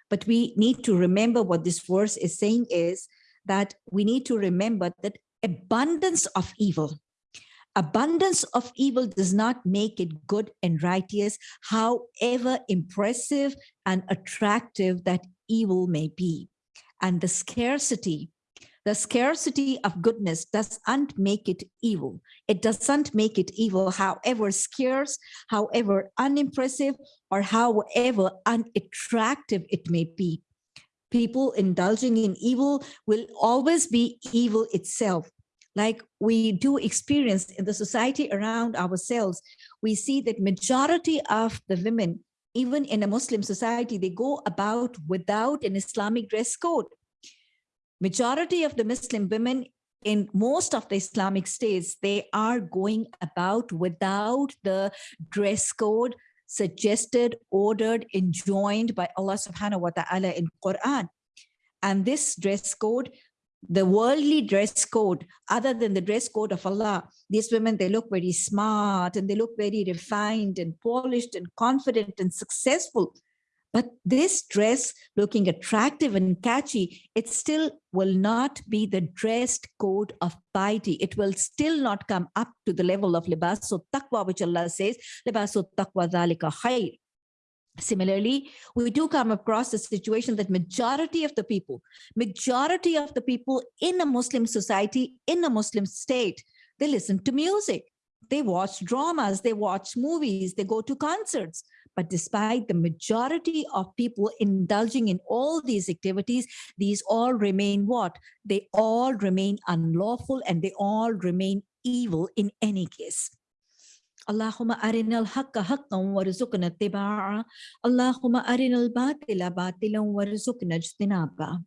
But we need to remember what this verse is saying is that we need to remember that abundance of evil, abundance of evil does not make it good and righteous, however impressive and attractive that evil may be. And the scarcity the scarcity of goodness doesn't make it evil. It doesn't make it evil, however scarce, however unimpressive, or however unattractive it may be. People indulging in evil will always be evil itself. Like we do experience in the society around ourselves, we see that majority of the women, even in a Muslim society, they go about without an Islamic dress code majority of the Muslim women in most of the Islamic states, they are going about without the dress code suggested, ordered, enjoined by Allah subhanahu wa ta'ala in Quran. And this dress code, the worldly dress code, other than the dress code of Allah, these women, they look very smart and they look very refined and polished and confident and successful. But this dress looking attractive and catchy, it still will not be the dressed code of piety. It will still not come up to the level of libasul taqwa, which Allah says, libasul taqwa dhalika khair. Similarly, we do come across the situation that majority of the people, majority of the people in a Muslim society, in a Muslim state, they listen to music, they watch dramas, they watch movies, they go to concerts. But despite the majority of people indulging in all these activities, these all remain what? They all remain unlawful and they all remain evil in any case. Allahumma arinal haqqa haqqan warzuqna ittiba'a. Allahumma arinal batila batilan warzuqna ijtinaba.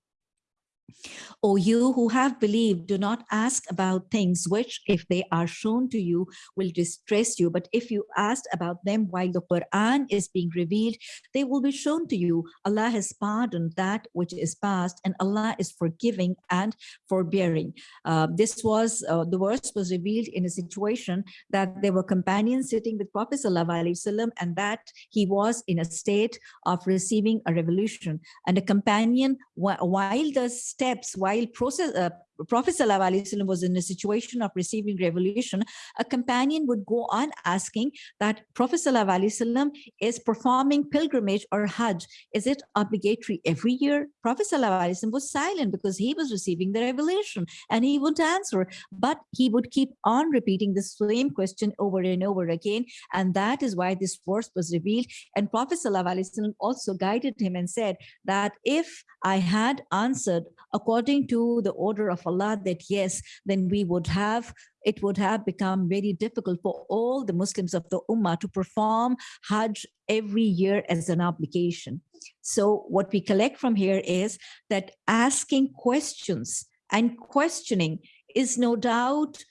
O you who have believed, do not ask about things which, if they are shown to you, will distress you. But if you ask about them while the Quran is being revealed, they will be shown to you. Allah has pardoned that which is past, and Allah is forgiving and forbearing. Uh, this was, uh, the verse was revealed in a situation that there were companions sitting with Prophet Wasallam, and that he was in a state of receiving a revolution. And a companion, while the steps while process, uh, Prophet ﷺ was in a situation of receiving revelation, a companion would go on asking that Prophet ﷺ is performing pilgrimage or Hajj. Is it obligatory every year? Prophet ﷺ was silent because he was receiving the revelation and he wouldn't answer, but he would keep on repeating the same question over and over again. And that is why this verse was revealed. And Prophet ﷺ also guided him and said that if I had answered according to the order of Allah that yes, then we would have, it would have become very difficult for all the Muslims of the Ummah to perform Hajj every year as an obligation. So what we collect from here is that asking questions and questioning is no doubt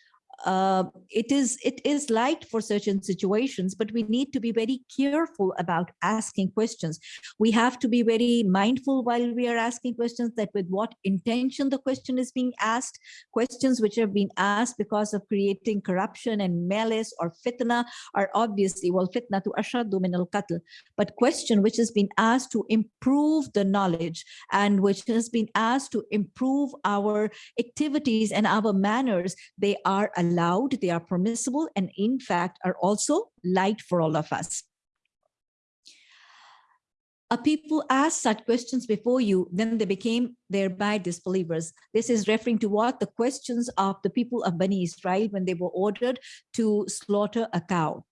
uh, it is it is light for certain situations, but we need to be very careful about asking questions. We have to be very mindful while we are asking questions that with what intention the question is being asked. Questions which have been asked because of creating corruption and malice or fitna are obviously, well, fitna to ashadu min al-qatl, but question which has been asked to improve the knowledge and which has been asked to improve our activities and our manners, they are allowed, they are permissible, and in fact are also light for all of us. A people asked such questions before you, then they became thereby disbelievers. This is referring to what the questions of the people of Bani Israel when they were ordered to slaughter a cow.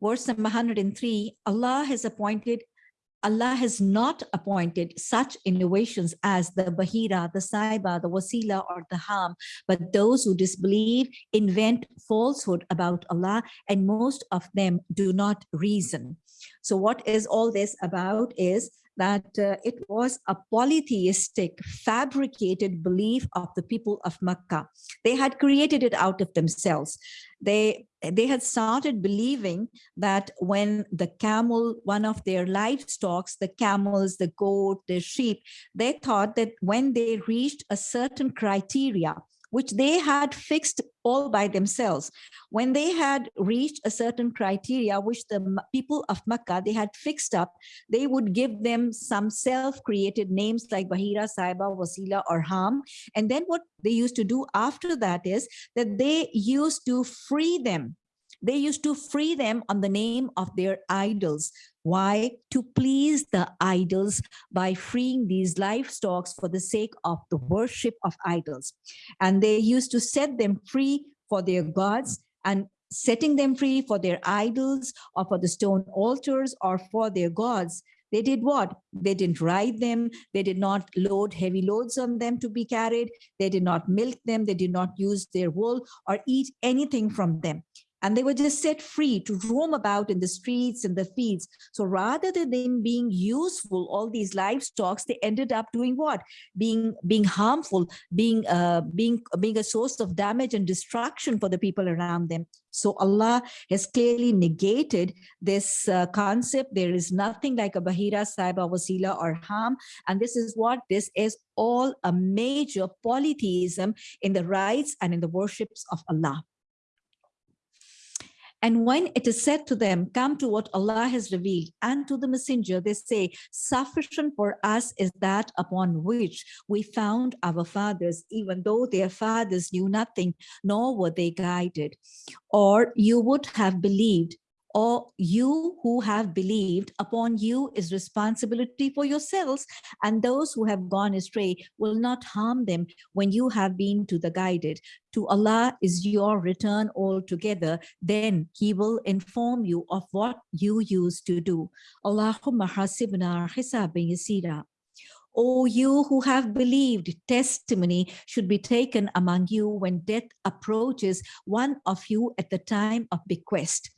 Verse number 103, Allah has appointed Allah has not appointed such innovations as the Bahira, the Saiba, the Wasila, or the Ham, but those who disbelieve invent falsehood about Allah, and most of them do not reason. So what is all this about is that uh, it was a polytheistic, fabricated belief of the people of Makkah. They had created it out of themselves. They, they had started believing that when the camel, one of their livestock, the camels, the goat, the sheep, they thought that when they reached a certain criteria, which they had fixed all by themselves. When they had reached a certain criteria, which the people of Makkah, they had fixed up, they would give them some self-created names like Bahira, Saiba, Wasila, or Ham. And then what they used to do after that is that they used to free them they used to free them on the name of their idols. Why? To please the idols by freeing these livestock for the sake of the worship of idols. And they used to set them free for their gods and setting them free for their idols or for the stone altars or for their gods they did what? They didn't ride them. They did not load heavy loads on them to be carried. They did not milk them. They did not use their wool or eat anything from them and they were just set free to roam about in the streets and the fields. So rather than being useful, all these livestock, they ended up doing what? Being being harmful, being uh, being being a source of damage and destruction for the people around them. So Allah has clearly negated this uh, concept. There is nothing like a Bahira, Saiba, Wasila, or Ham. And this is what this is all a major polytheism in the rites and in the worships of Allah. And when it is said to them, come to what Allah has revealed and to the messenger, they say, sufficient for us is that upon which we found our fathers, even though their fathers knew nothing, nor were they guided. Or you would have believed or you who have believed upon you is responsibility for yourselves and those who have gone astray will not harm them when you have been to the guided. To Allah is your return altogether. Then he will inform you of what you used to do. Allahumma hasibna hisaban yasira. O you who have believed, testimony should be taken among you when death approaches one of you at the time of bequest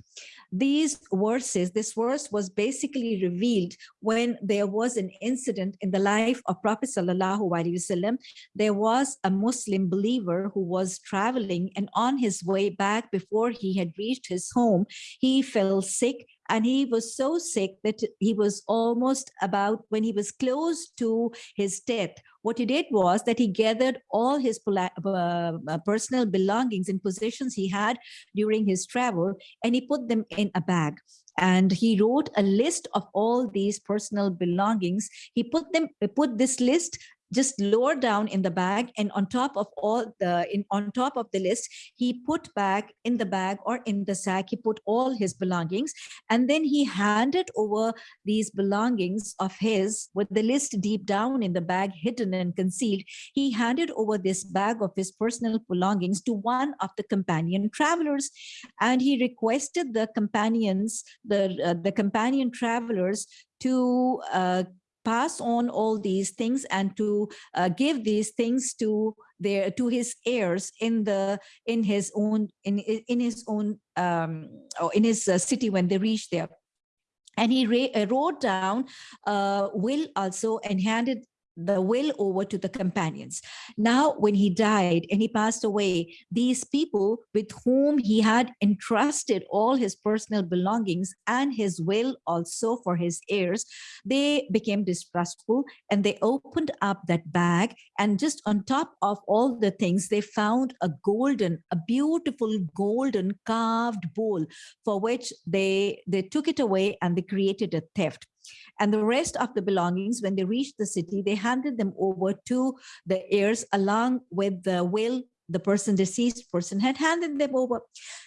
these verses, this verse was basically revealed when there was an incident in the life of Prophet Sallallahu Alaihi Wasallam. There was a Muslim believer who was traveling and on his way back before he had reached his home, he fell sick and he was so sick that he was almost about when he was close to his death what he did was that he gathered all his uh, uh, personal belongings and possessions he had during his travel and he put them in a bag. And he wrote a list of all these personal belongings. He put them put this list just lower down in the bag and on top of all the in on top of the list he put back in the bag or in the sack. He put all his belongings and then he handed over these belongings of his with the list deep down in the bag hidden and concealed. He handed over this bag of his personal belongings to one of the companion travelers and he requested the companions the uh, the companion travelers to uh, pass on all these things and to uh, give these things to their to his heirs in the in his own in in his own um or in his uh, city when they reach there. And he uh, wrote down uh, will also and handed the will over to the companions. Now, when he died and he passed away, these people with whom he had entrusted all his personal belongings and his will also for his heirs, they became distrustful and they opened up that bag. And just on top of all the things, they found a golden, a beautiful golden carved bowl for which they, they took it away and they created a theft. And the rest of the belongings, when they reached the city, they handed them over to the heirs along with the will the person, deceased person had handed them over.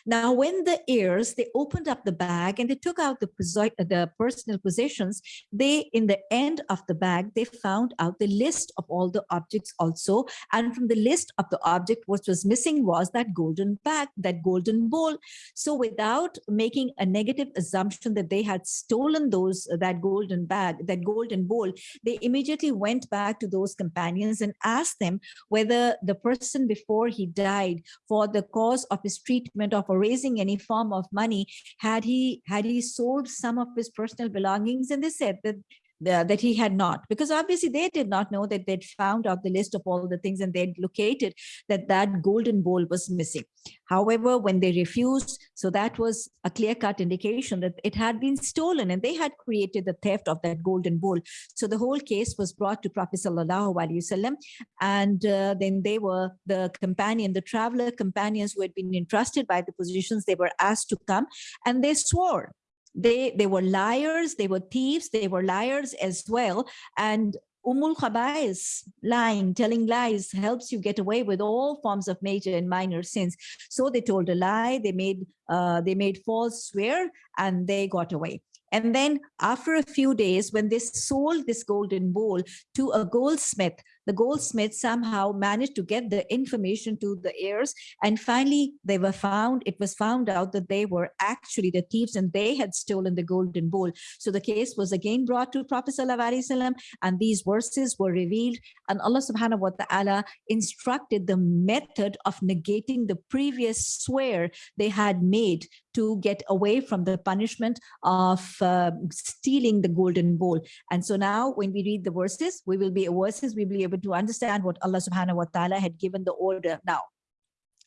Now, when the heirs, they opened up the bag and they took out the, the personal possessions, they, in the end of the bag, they found out the list of all the objects also. And from the list of the object, what was missing was that golden bag, that golden bowl. So without making a negative assumption that they had stolen those, that golden bag, that golden bowl, they immediately went back to those companions and asked them whether the person before he died for the cause of his treatment of raising any form of money had he had he sold some of his personal belongings and they said that the, that he had not, because obviously they did not know that they'd found out the list of all the things and they'd located that that golden bowl was missing. However, when they refused, so that was a clear-cut indication that it had been stolen and they had created the theft of that golden bowl. So the whole case was brought to Prophet Sallallahu Alaihi Wasallam and uh, then they were the companion, the traveler companions who had been entrusted by the positions, they were asked to come and they swore they they were liars they were thieves they were liars as well and Umul Khabais, lying, telling lies, helps you get away with all forms of major and minor sins. So they told a lie, they made uh, they made false swear, and they got away. And then after a few days, when they sold this golden bowl to a goldsmith, the goldsmith somehow managed to get the information to the heirs. And finally, they were found, it was found out that they were actually the thieves and they had stolen the golden bowl. So the case was again brought to Prophet Wasallam, and these verses were revealed. And Allah subhanahu wa ta'ala instructed the method of negating the previous swear they had made to get away from the punishment of uh, stealing the golden bowl. And so now when we read the verses, we will be verses, we will be able to understand what Allah subhanahu wa ta'ala had given the order now.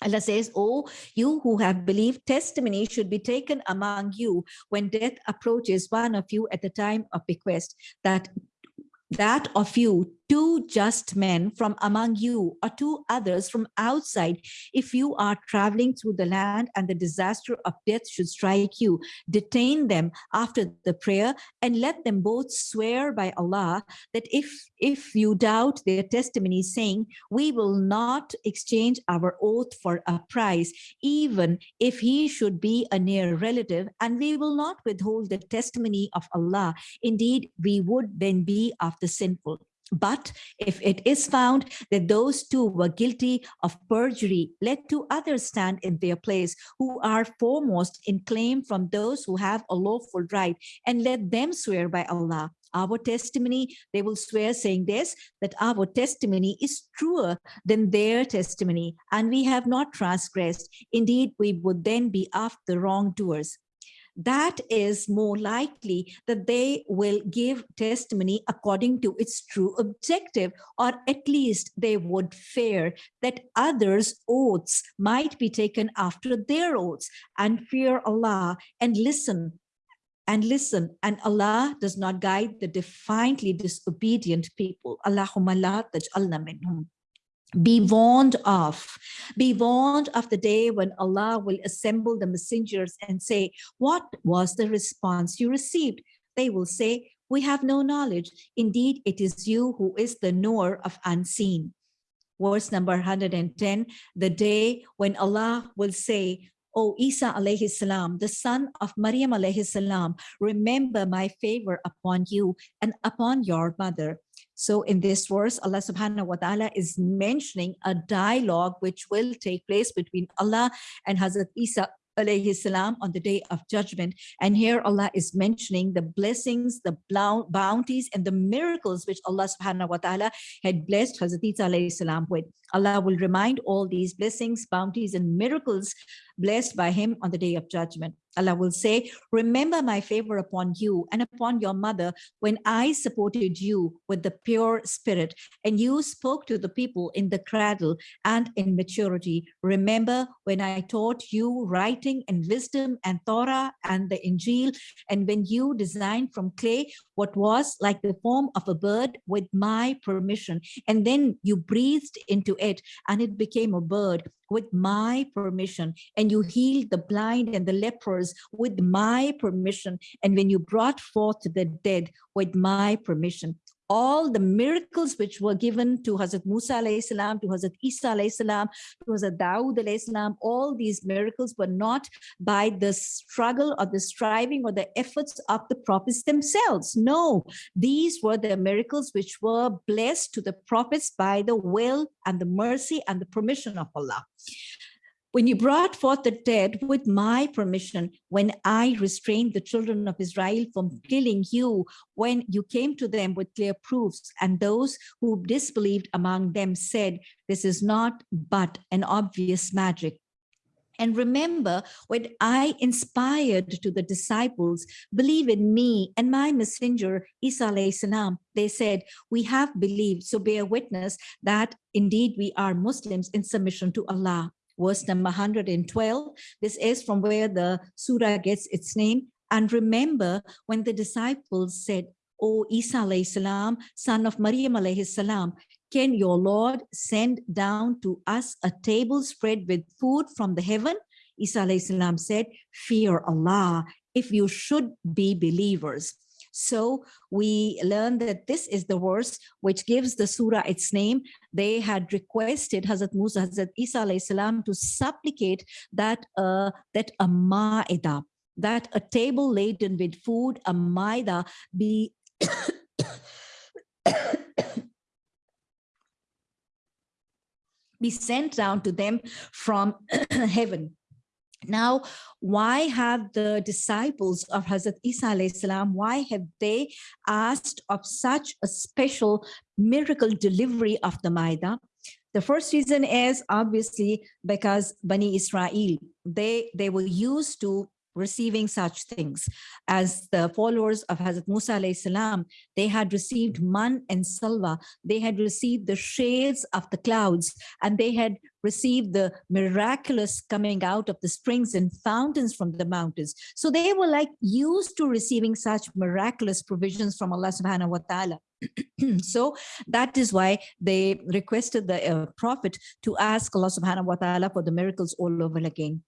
Allah says, Oh, you who have believed, testimony should be taken among you when death approaches one of you at the time of bequest, that that of you two just men from among you or two others from outside if you are traveling through the land and the disaster of death should strike you detain them after the prayer and let them both swear by allah that if if you doubt their testimony saying we will not exchange our oath for a price even if he should be a near relative and we will not withhold the testimony of allah. Indeed we would then be of the sinful but if it is found that those two were guilty of perjury, let two others stand in their place who are foremost in claim from those who have a lawful right, and let them swear by Allah. Our testimony, they will swear saying this, that our testimony is truer than their testimony, and we have not transgressed. Indeed, we would then be of the wrongdoers that is more likely that they will give testimony according to its true objective, or at least they would fear that others' oaths might be taken after their oaths and fear Allah and listen and listen and Allah does not guide the defiantly disobedient people. Allahumma la taj'alna minhum be warned of. Be warned of the day when allah will assemble the messengers and say what was the response you received? They will say we have no knowledge. Indeed it is you who is the knower of unseen. Verse number 110 the day when allah will say O Isa alayhi salam, the son of Maryam alayhi salam, remember my favor upon you and upon your mother. So in this verse, Allah subhanahu wa ta'ala is mentioning a dialogue which will take place between Allah and Hazrat Isa alayhi salam on the day of judgment. And here Allah is mentioning the blessings, the bounties and the miracles which Allah subhanahu wa ta'ala had blessed Hazrat Isa alayhi salam with. Allah will remind all these blessings, bounties and miracles blessed by him on the day of judgment. Allah will say, remember my favor upon you and upon your mother when I supported you with the pure spirit and you spoke to the people in the cradle and in maturity. Remember when I taught you writing and wisdom and Torah and the Injil and when you designed from clay what was like the form of a bird with my permission. And then you breathed into it and it became a bird with my permission. And you healed the blind and the lepers with my permission. And when you brought forth the dead with my permission all the miracles which were given to Hazrat Musa salam, to Hazrat Isa salam, to Hazrat Dawood salam, all these miracles were not by the struggle or the striving or the efforts of the prophets themselves. No, these were the miracles which were blessed to the prophets by the will and the mercy and the permission of Allah when you brought forth the dead with my permission, when I restrained the children of Israel from killing you, when you came to them with clear proofs, and those who disbelieved among them said, this is not but an obvious magic. And remember, when I inspired to the disciples, believe in me and my messenger, Isa salam, they said, we have believed, so bear witness that indeed we are Muslims in submission to Allah. Verse number 112, this is from where the surah gets its name. And remember when the disciples said, O Isa alayhi salam, son of Maryam alayhi salam, can your Lord send down to us a table spread with food from the heaven? Isa alayhi salam said, fear Allah if you should be believers. So we learn that this is the verse which gives the surah its name. They had requested Hazrat Musa, Hazrat Isa salam to supplicate that, uh, that a ma'idah, that a table laden with food, a ma'idah, be be sent down to them from heaven. Now, why have the disciples of Hazrat Isa salam, why have they asked of such a special miracle delivery of the Maida? The first reason is obviously because Bani Israel, they, they were used to receiving such things. As the followers of Hazrat Musa salam, they had received man and salwa, they had received the shades of the clouds, and they had received the miraculous coming out of the springs and fountains from the mountains. So they were like used to receiving such miraculous provisions from Allah subhanahu wa ta'ala. so that is why they requested the uh, prophet to ask Allah subhanahu wa ta'ala for the miracles all over again.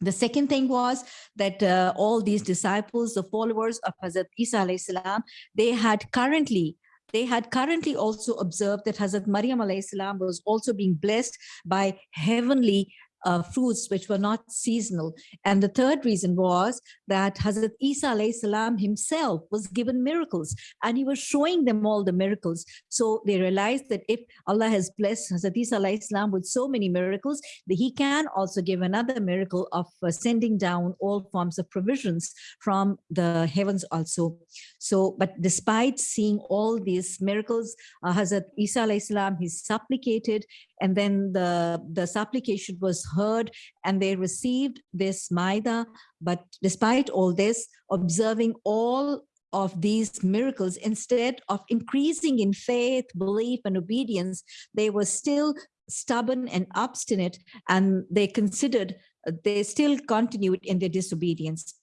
The second thing was that uh, all these disciples, the followers of Hazrat Isa salam, they had currently they had currently also observed that Hazrat Maryam salam was also being blessed by heavenly uh, fruits which were not seasonal. And the third reason was that Hazrat Isa salam himself was given miracles and he was showing them all the miracles. So they realized that if Allah has blessed Hazrat Isa salam with so many miracles, that he can also give another miracle of uh, sending down all forms of provisions from the heavens also. So, but despite seeing all these miracles, uh, Hazrat Isa salam, he supplicated and then the, the supplication was heard and they received this Maida. But despite all this, observing all of these miracles, instead of increasing in faith, belief, and obedience, they were still stubborn and obstinate, and they considered, uh, they still continued in their disobedience.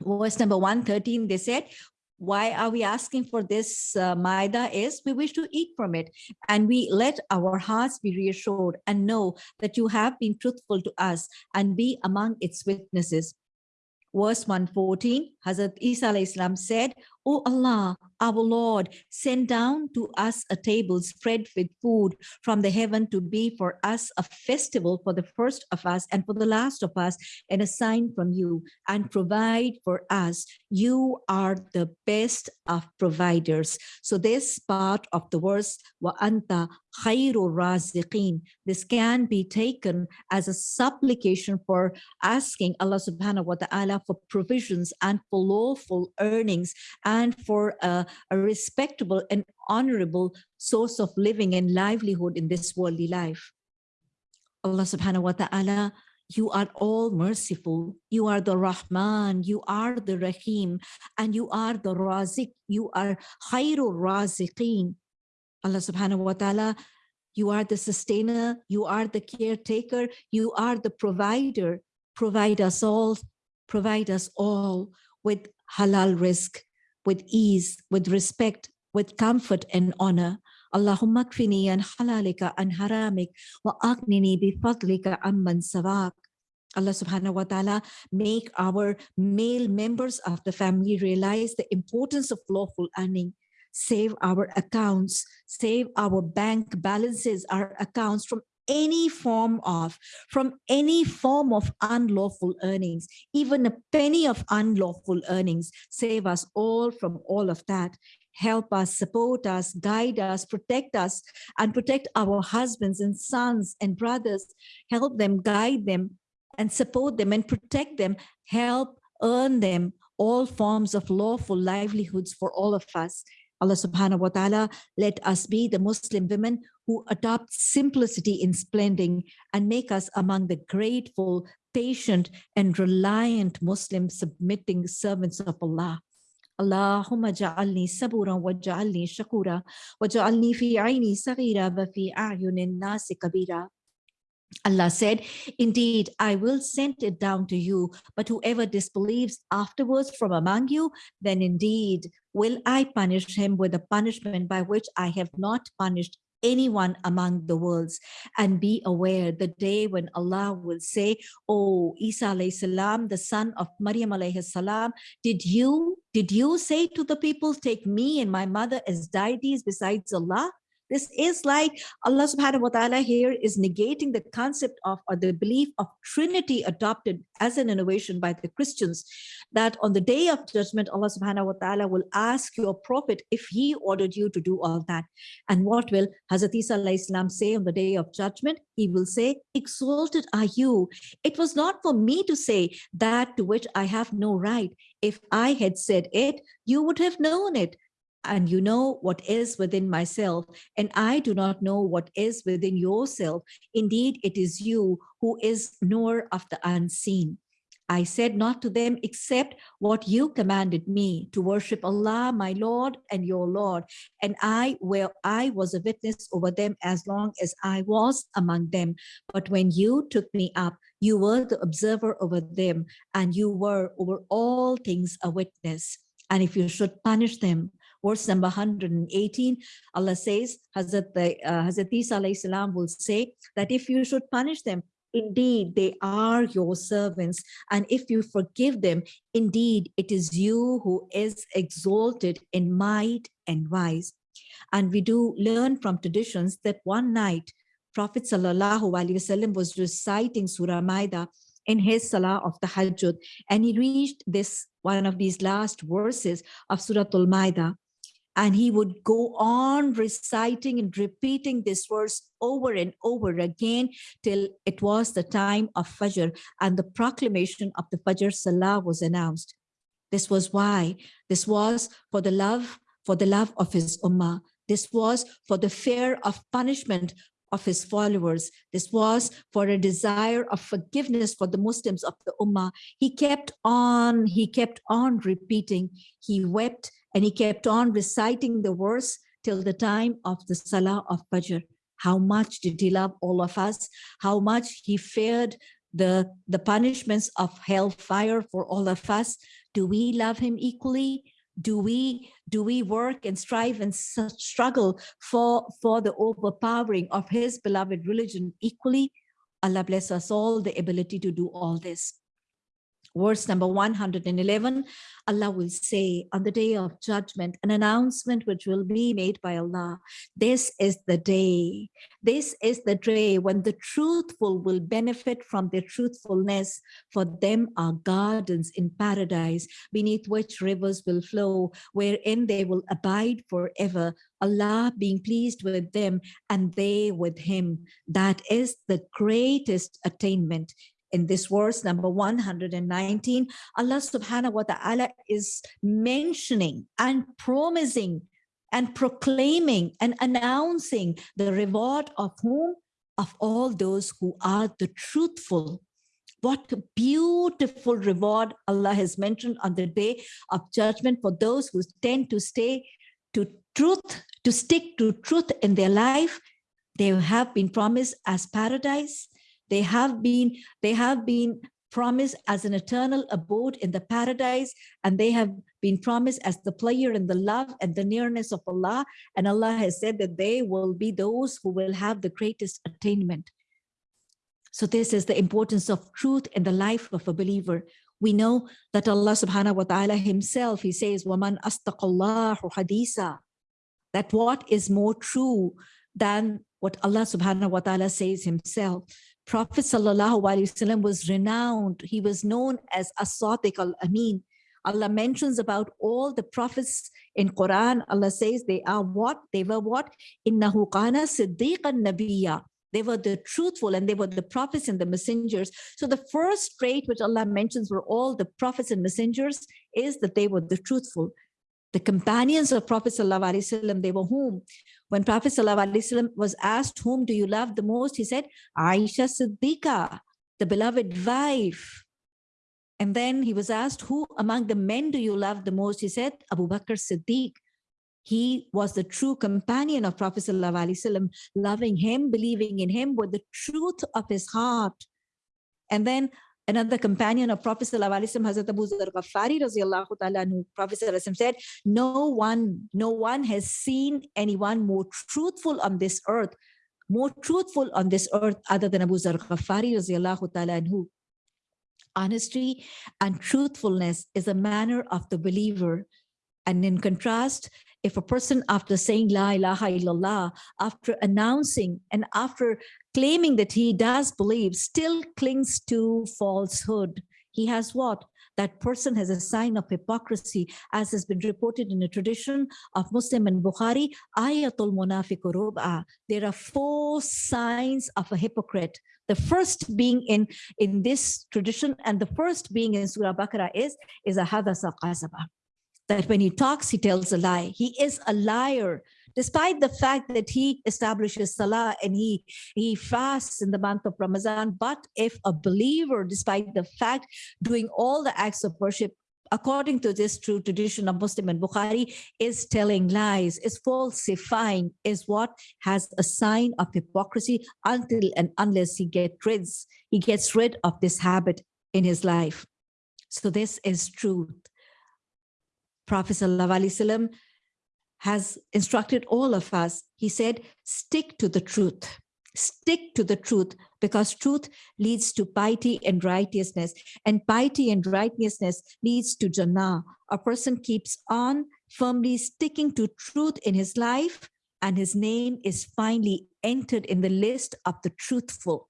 Verse number 113, they said, why are we asking for this uh, maida is we wish to eat from it. And we let our hearts be reassured and know that you have been truthful to us and be among its witnesses. Verse 114 hazrat isa said O Allah, our Lord, send down to us a table spread with food from the heaven to be for us a festival for the first of us and for the last of us and a sign from you and provide for us. You are the best of providers. So this part of the verse, wa anta khairu raziqin, this can be taken as a supplication for asking Allah subhanahu wa ta'ala for provisions and for lawful earnings and and for a, a respectable and honorable source of living and livelihood in this worldly life. Allah subhanahu wa ta'ala, you are all merciful. You are the Rahman, you are the Rahim, and you are the Razik. You are Khairul Raziqeen. Allah subhanahu wa ta'ala, you are the sustainer, you are the caretaker, you are the provider. Provide us all, provide us all with halal rizq, with ease, with respect, with comfort and honor. Allahumma kfini an halalika an haramik wa aghnini bi fadlika amman sawak. Allah subhanahu wa ta'ala make our male members of the family realize the importance of lawful earning save our accounts, save our bank balances, our accounts from any form of, from any form of unlawful earnings, even a penny of unlawful earnings. Save us all from all of that. Help us, support us, guide us, protect us, and protect our husbands and sons and brothers. Help them, guide them, and support them and protect them. Help earn them all forms of lawful livelihoods for all of us. Allah subhanahu wa ta'ala, let us be the Muslim women who adopt simplicity in splending and make us among the grateful, patient and reliant Muslim submitting servants of Allah. اللهم اجعلني صبورا واجعلني شكورا واجعلني في عيني صغيرة وفي أعين الناس كبيرا Allah said, indeed, I will send it down to you, but whoever disbelieves afterwards from among you, then indeed will I punish him with a punishment by which I have not punished anyone among the worlds and be aware the day when Allah will say, Oh, Isa alayhi salam, the son of Maryam alayhi salam, did you, did you say to the people, take me and my mother as deities besides Allah? This is like Allah subhanahu wa ta'ala here is negating the concept of or the belief of Trinity adopted as an innovation by the Christians, that on the day of judgment, Allah subhanahu wa ta'ala will ask your prophet if he ordered you to do all that. And what will Hazrat Isa say on the day of judgment? He will say, exalted are you. It was not for me to say that to which I have no right. If I had said it, you would have known it and you know what is within myself, and I do not know what is within yourself. Indeed, it is you who is knower of the unseen. I said not to them except what you commanded me to worship Allah, my Lord and your Lord. And I, where I was a witness over them as long as I was among them. But when you took me up, you were the observer over them and you were over all things a witness. And if you should punish them, verse number 118, Allah says, Hazrat, uh, Hazrat Isa will say that if you should punish them, indeed they are your servants. And if you forgive them, indeed it is you who is exalted in might and wise. And we do learn from traditions that one night, Prophet Sallallahu Alaihi Wasallam was reciting Surah Maida in his Salah of Tahajjud, and he reached this one of these last verses of Surah Al-Maida and he would go on reciting and repeating this verse over and over again till it was the time of Fajr and the proclamation of the Fajr Salah was announced. This was why, this was for the love, for the love of his Ummah. This was for the fear of punishment of his followers. This was for a desire of forgiveness for the Muslims of the Ummah. He kept on, he kept on repeating. He wept and he kept on reciting the verse till the time of the Salah of Fajr. How much did he love all of us? How much he feared the, the punishments of hellfire for all of us? Do we love him equally? Do we do we work and strive and struggle for, for the overpowering of his beloved religion equally? Allah bless us all the ability to do all this verse number 111, Allah will say on the day of judgment, an announcement which will be made by Allah. This is the day, this is the day when the truthful will benefit from their truthfulness. For them are gardens in paradise, beneath which rivers will flow, wherein they will abide forever. Allah being pleased with them and they with him. That is the greatest attainment in this verse number 119 allah subhanahu wa ta'ala is mentioning and promising and proclaiming and announcing the reward of whom? Of all those who are the truthful. What beautiful reward allah has mentioned on the day of judgment for those who tend to stay to truth to stick to truth in their life. They have been promised as paradise they have been, they have been promised as an eternal abode in the paradise and they have been promised as the player in the love and the nearness of Allah and Allah has said that they will be those who will have the greatest attainment. So this is the importance of truth in the life of a believer. We know that Allah subhanahu wa ta'ala himself, he says, وَمَنْ أَسْتَقَ اللَّهُ حَدِيثًا That what is more true than what Allah subhanahu wa ta'ala says himself. Prophet Wasallam was renowned. He was known as As-Sadiq al-Amin. Allah mentions about all the prophets in Quran. Allah says they are what? They were what? Innahu kana siddiqan nabiyya. They were the truthful and they were the prophets and the messengers. So the first trait which Allah mentions were all the prophets and messengers is that they were the truthful. The companions of Prophet Wasallam, they were whom? When Prophet ﷺ was asked, whom do you love the most? He said, Aisha Siddiqa. the beloved wife. And then he was asked, who among the men do you love the most? He said, Abu Bakr Siddiq. He was the true companion of Prophet Wasallam, loving him, believing in him with the truth of his heart. And then another companion of Prophet Wasallam, Hazrat Abu Zar Ghaffari ta'ala, Prophet said, no one, no one has seen anyone more truthful on this earth, more truthful on this earth other than Abu Zar Ghaffari ta'ala Honesty and truthfulness is a manner of the believer. And in contrast, if a person after saying La ilaha illallah, after announcing and after claiming that he does believe, still clings to falsehood, he has what? That person has a sign of hypocrisy, as has been reported in the tradition of Muslim and Bukhari, ayatul munafiq rub'a. Ah, there are four signs of a hypocrite. The first being in, in this tradition and the first being in Surah Baqarah is, is a hadasa qasaba that when he talks, he tells a lie. He is a liar, despite the fact that he establishes salah and he, he fasts in the month of Ramadan. But if a believer, despite the fact doing all the acts of worship, according to this true tradition of Muslim and Bukhari, is telling lies, is falsifying, is what has a sign of hypocrisy until and unless he gets rid, he gets rid of this habit in his life. So this is truth. Prophet ﷺ has instructed all of us. He said, stick to the truth. Stick to the truth because truth leads to piety and righteousness and piety and righteousness leads to Jannah. A person keeps on firmly sticking to truth in his life and his name is finally entered in the list of the truthful.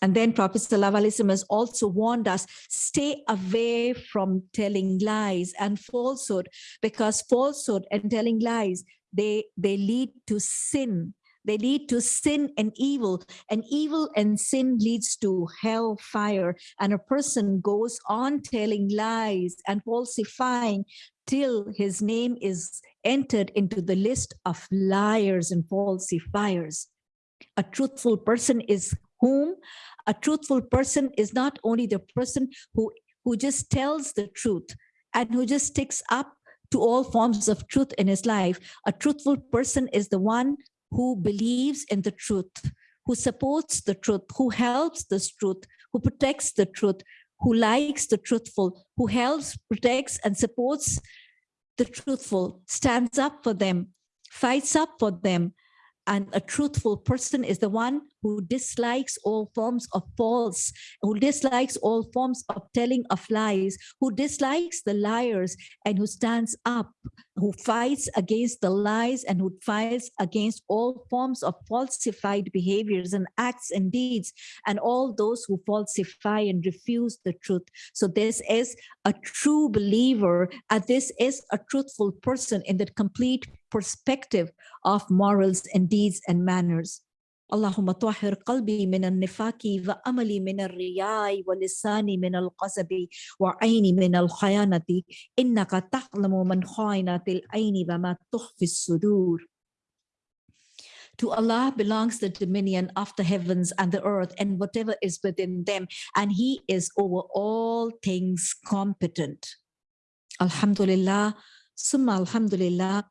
And then Prophet ﷺ has also warned us, stay away from telling lies and falsehood, because falsehood and telling lies, they, they lead to sin. They lead to sin and evil, and evil and sin leads to hellfire. And a person goes on telling lies and falsifying till his name is entered into the list of liars and falsifiers. A truthful person is whom a truthful person is not only the person who, who just tells the truth and who just sticks up to all forms of truth in his life. A truthful person is the one who believes in the truth, who supports the truth, who helps the truth, who protects the truth, who likes the truthful, who helps, protects, and supports the truthful, stands up for them, fights up for them, and a truthful person is the one who dislikes all forms of false, who dislikes all forms of telling of lies, who dislikes the liars and who stands up, who fights against the lies and who fights against all forms of falsified behaviors and acts and deeds and all those who falsify and refuse the truth. So this is a true believer and this is a truthful person in the complete perspective of morals and deeds and manners. اللهم طهر قلبي من النفاق وأملي من الرياء ولساني من القصب وعيني من الخيانة إنك تعلم من خائنة العين وما تخفي الصدور To Allah belongs the dominion of the heavens and the earth and whatever is within them, and He is over all things competent. Alhamdulillah, Summa Alhamdulillah,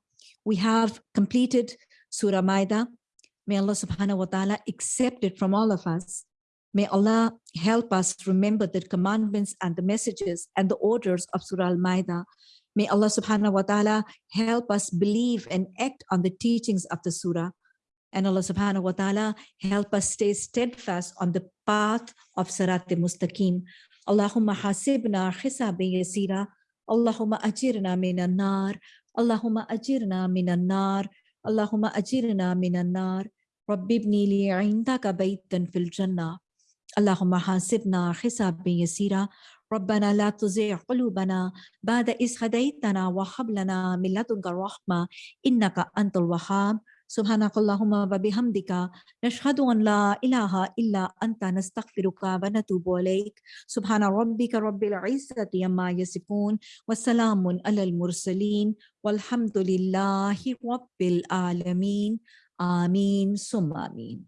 we have completed Surah Maida. May Allah subhanahu wa ta'ala accept it from all of us. May Allah help us remember the commandments and the messages and the orders of Surah Al-Maidah. May Allah subhanahu wa ta'ala help us believe and act on the teachings of the surah. And Allah subhanahu wa ta'ala help us stay steadfast on the path of Sirat mustaqim Allahumma hasibna hisabi yasira. Allahumma ajirna minan nar. Allahumma ajirna minan nar. Allahumma ajirna minan nar. رب ابني لي عندك بيتا في الجنة. اللهم حاسبنا حسابا يسيرا. ربنا لا تزغ قلوبنا بعد إذ هديتنا وهب لنا من لدنك الرحمة إنك أنت الوهاب. سبحانك اللهم وبحمدك نشهد أن لا إله إلا أنت نستغفرك ونتوب إليك. سبحان ربك رب العزة عما يصفون وسلام على المرسلين والحمد لله رب العالمين. Amin, summa amin.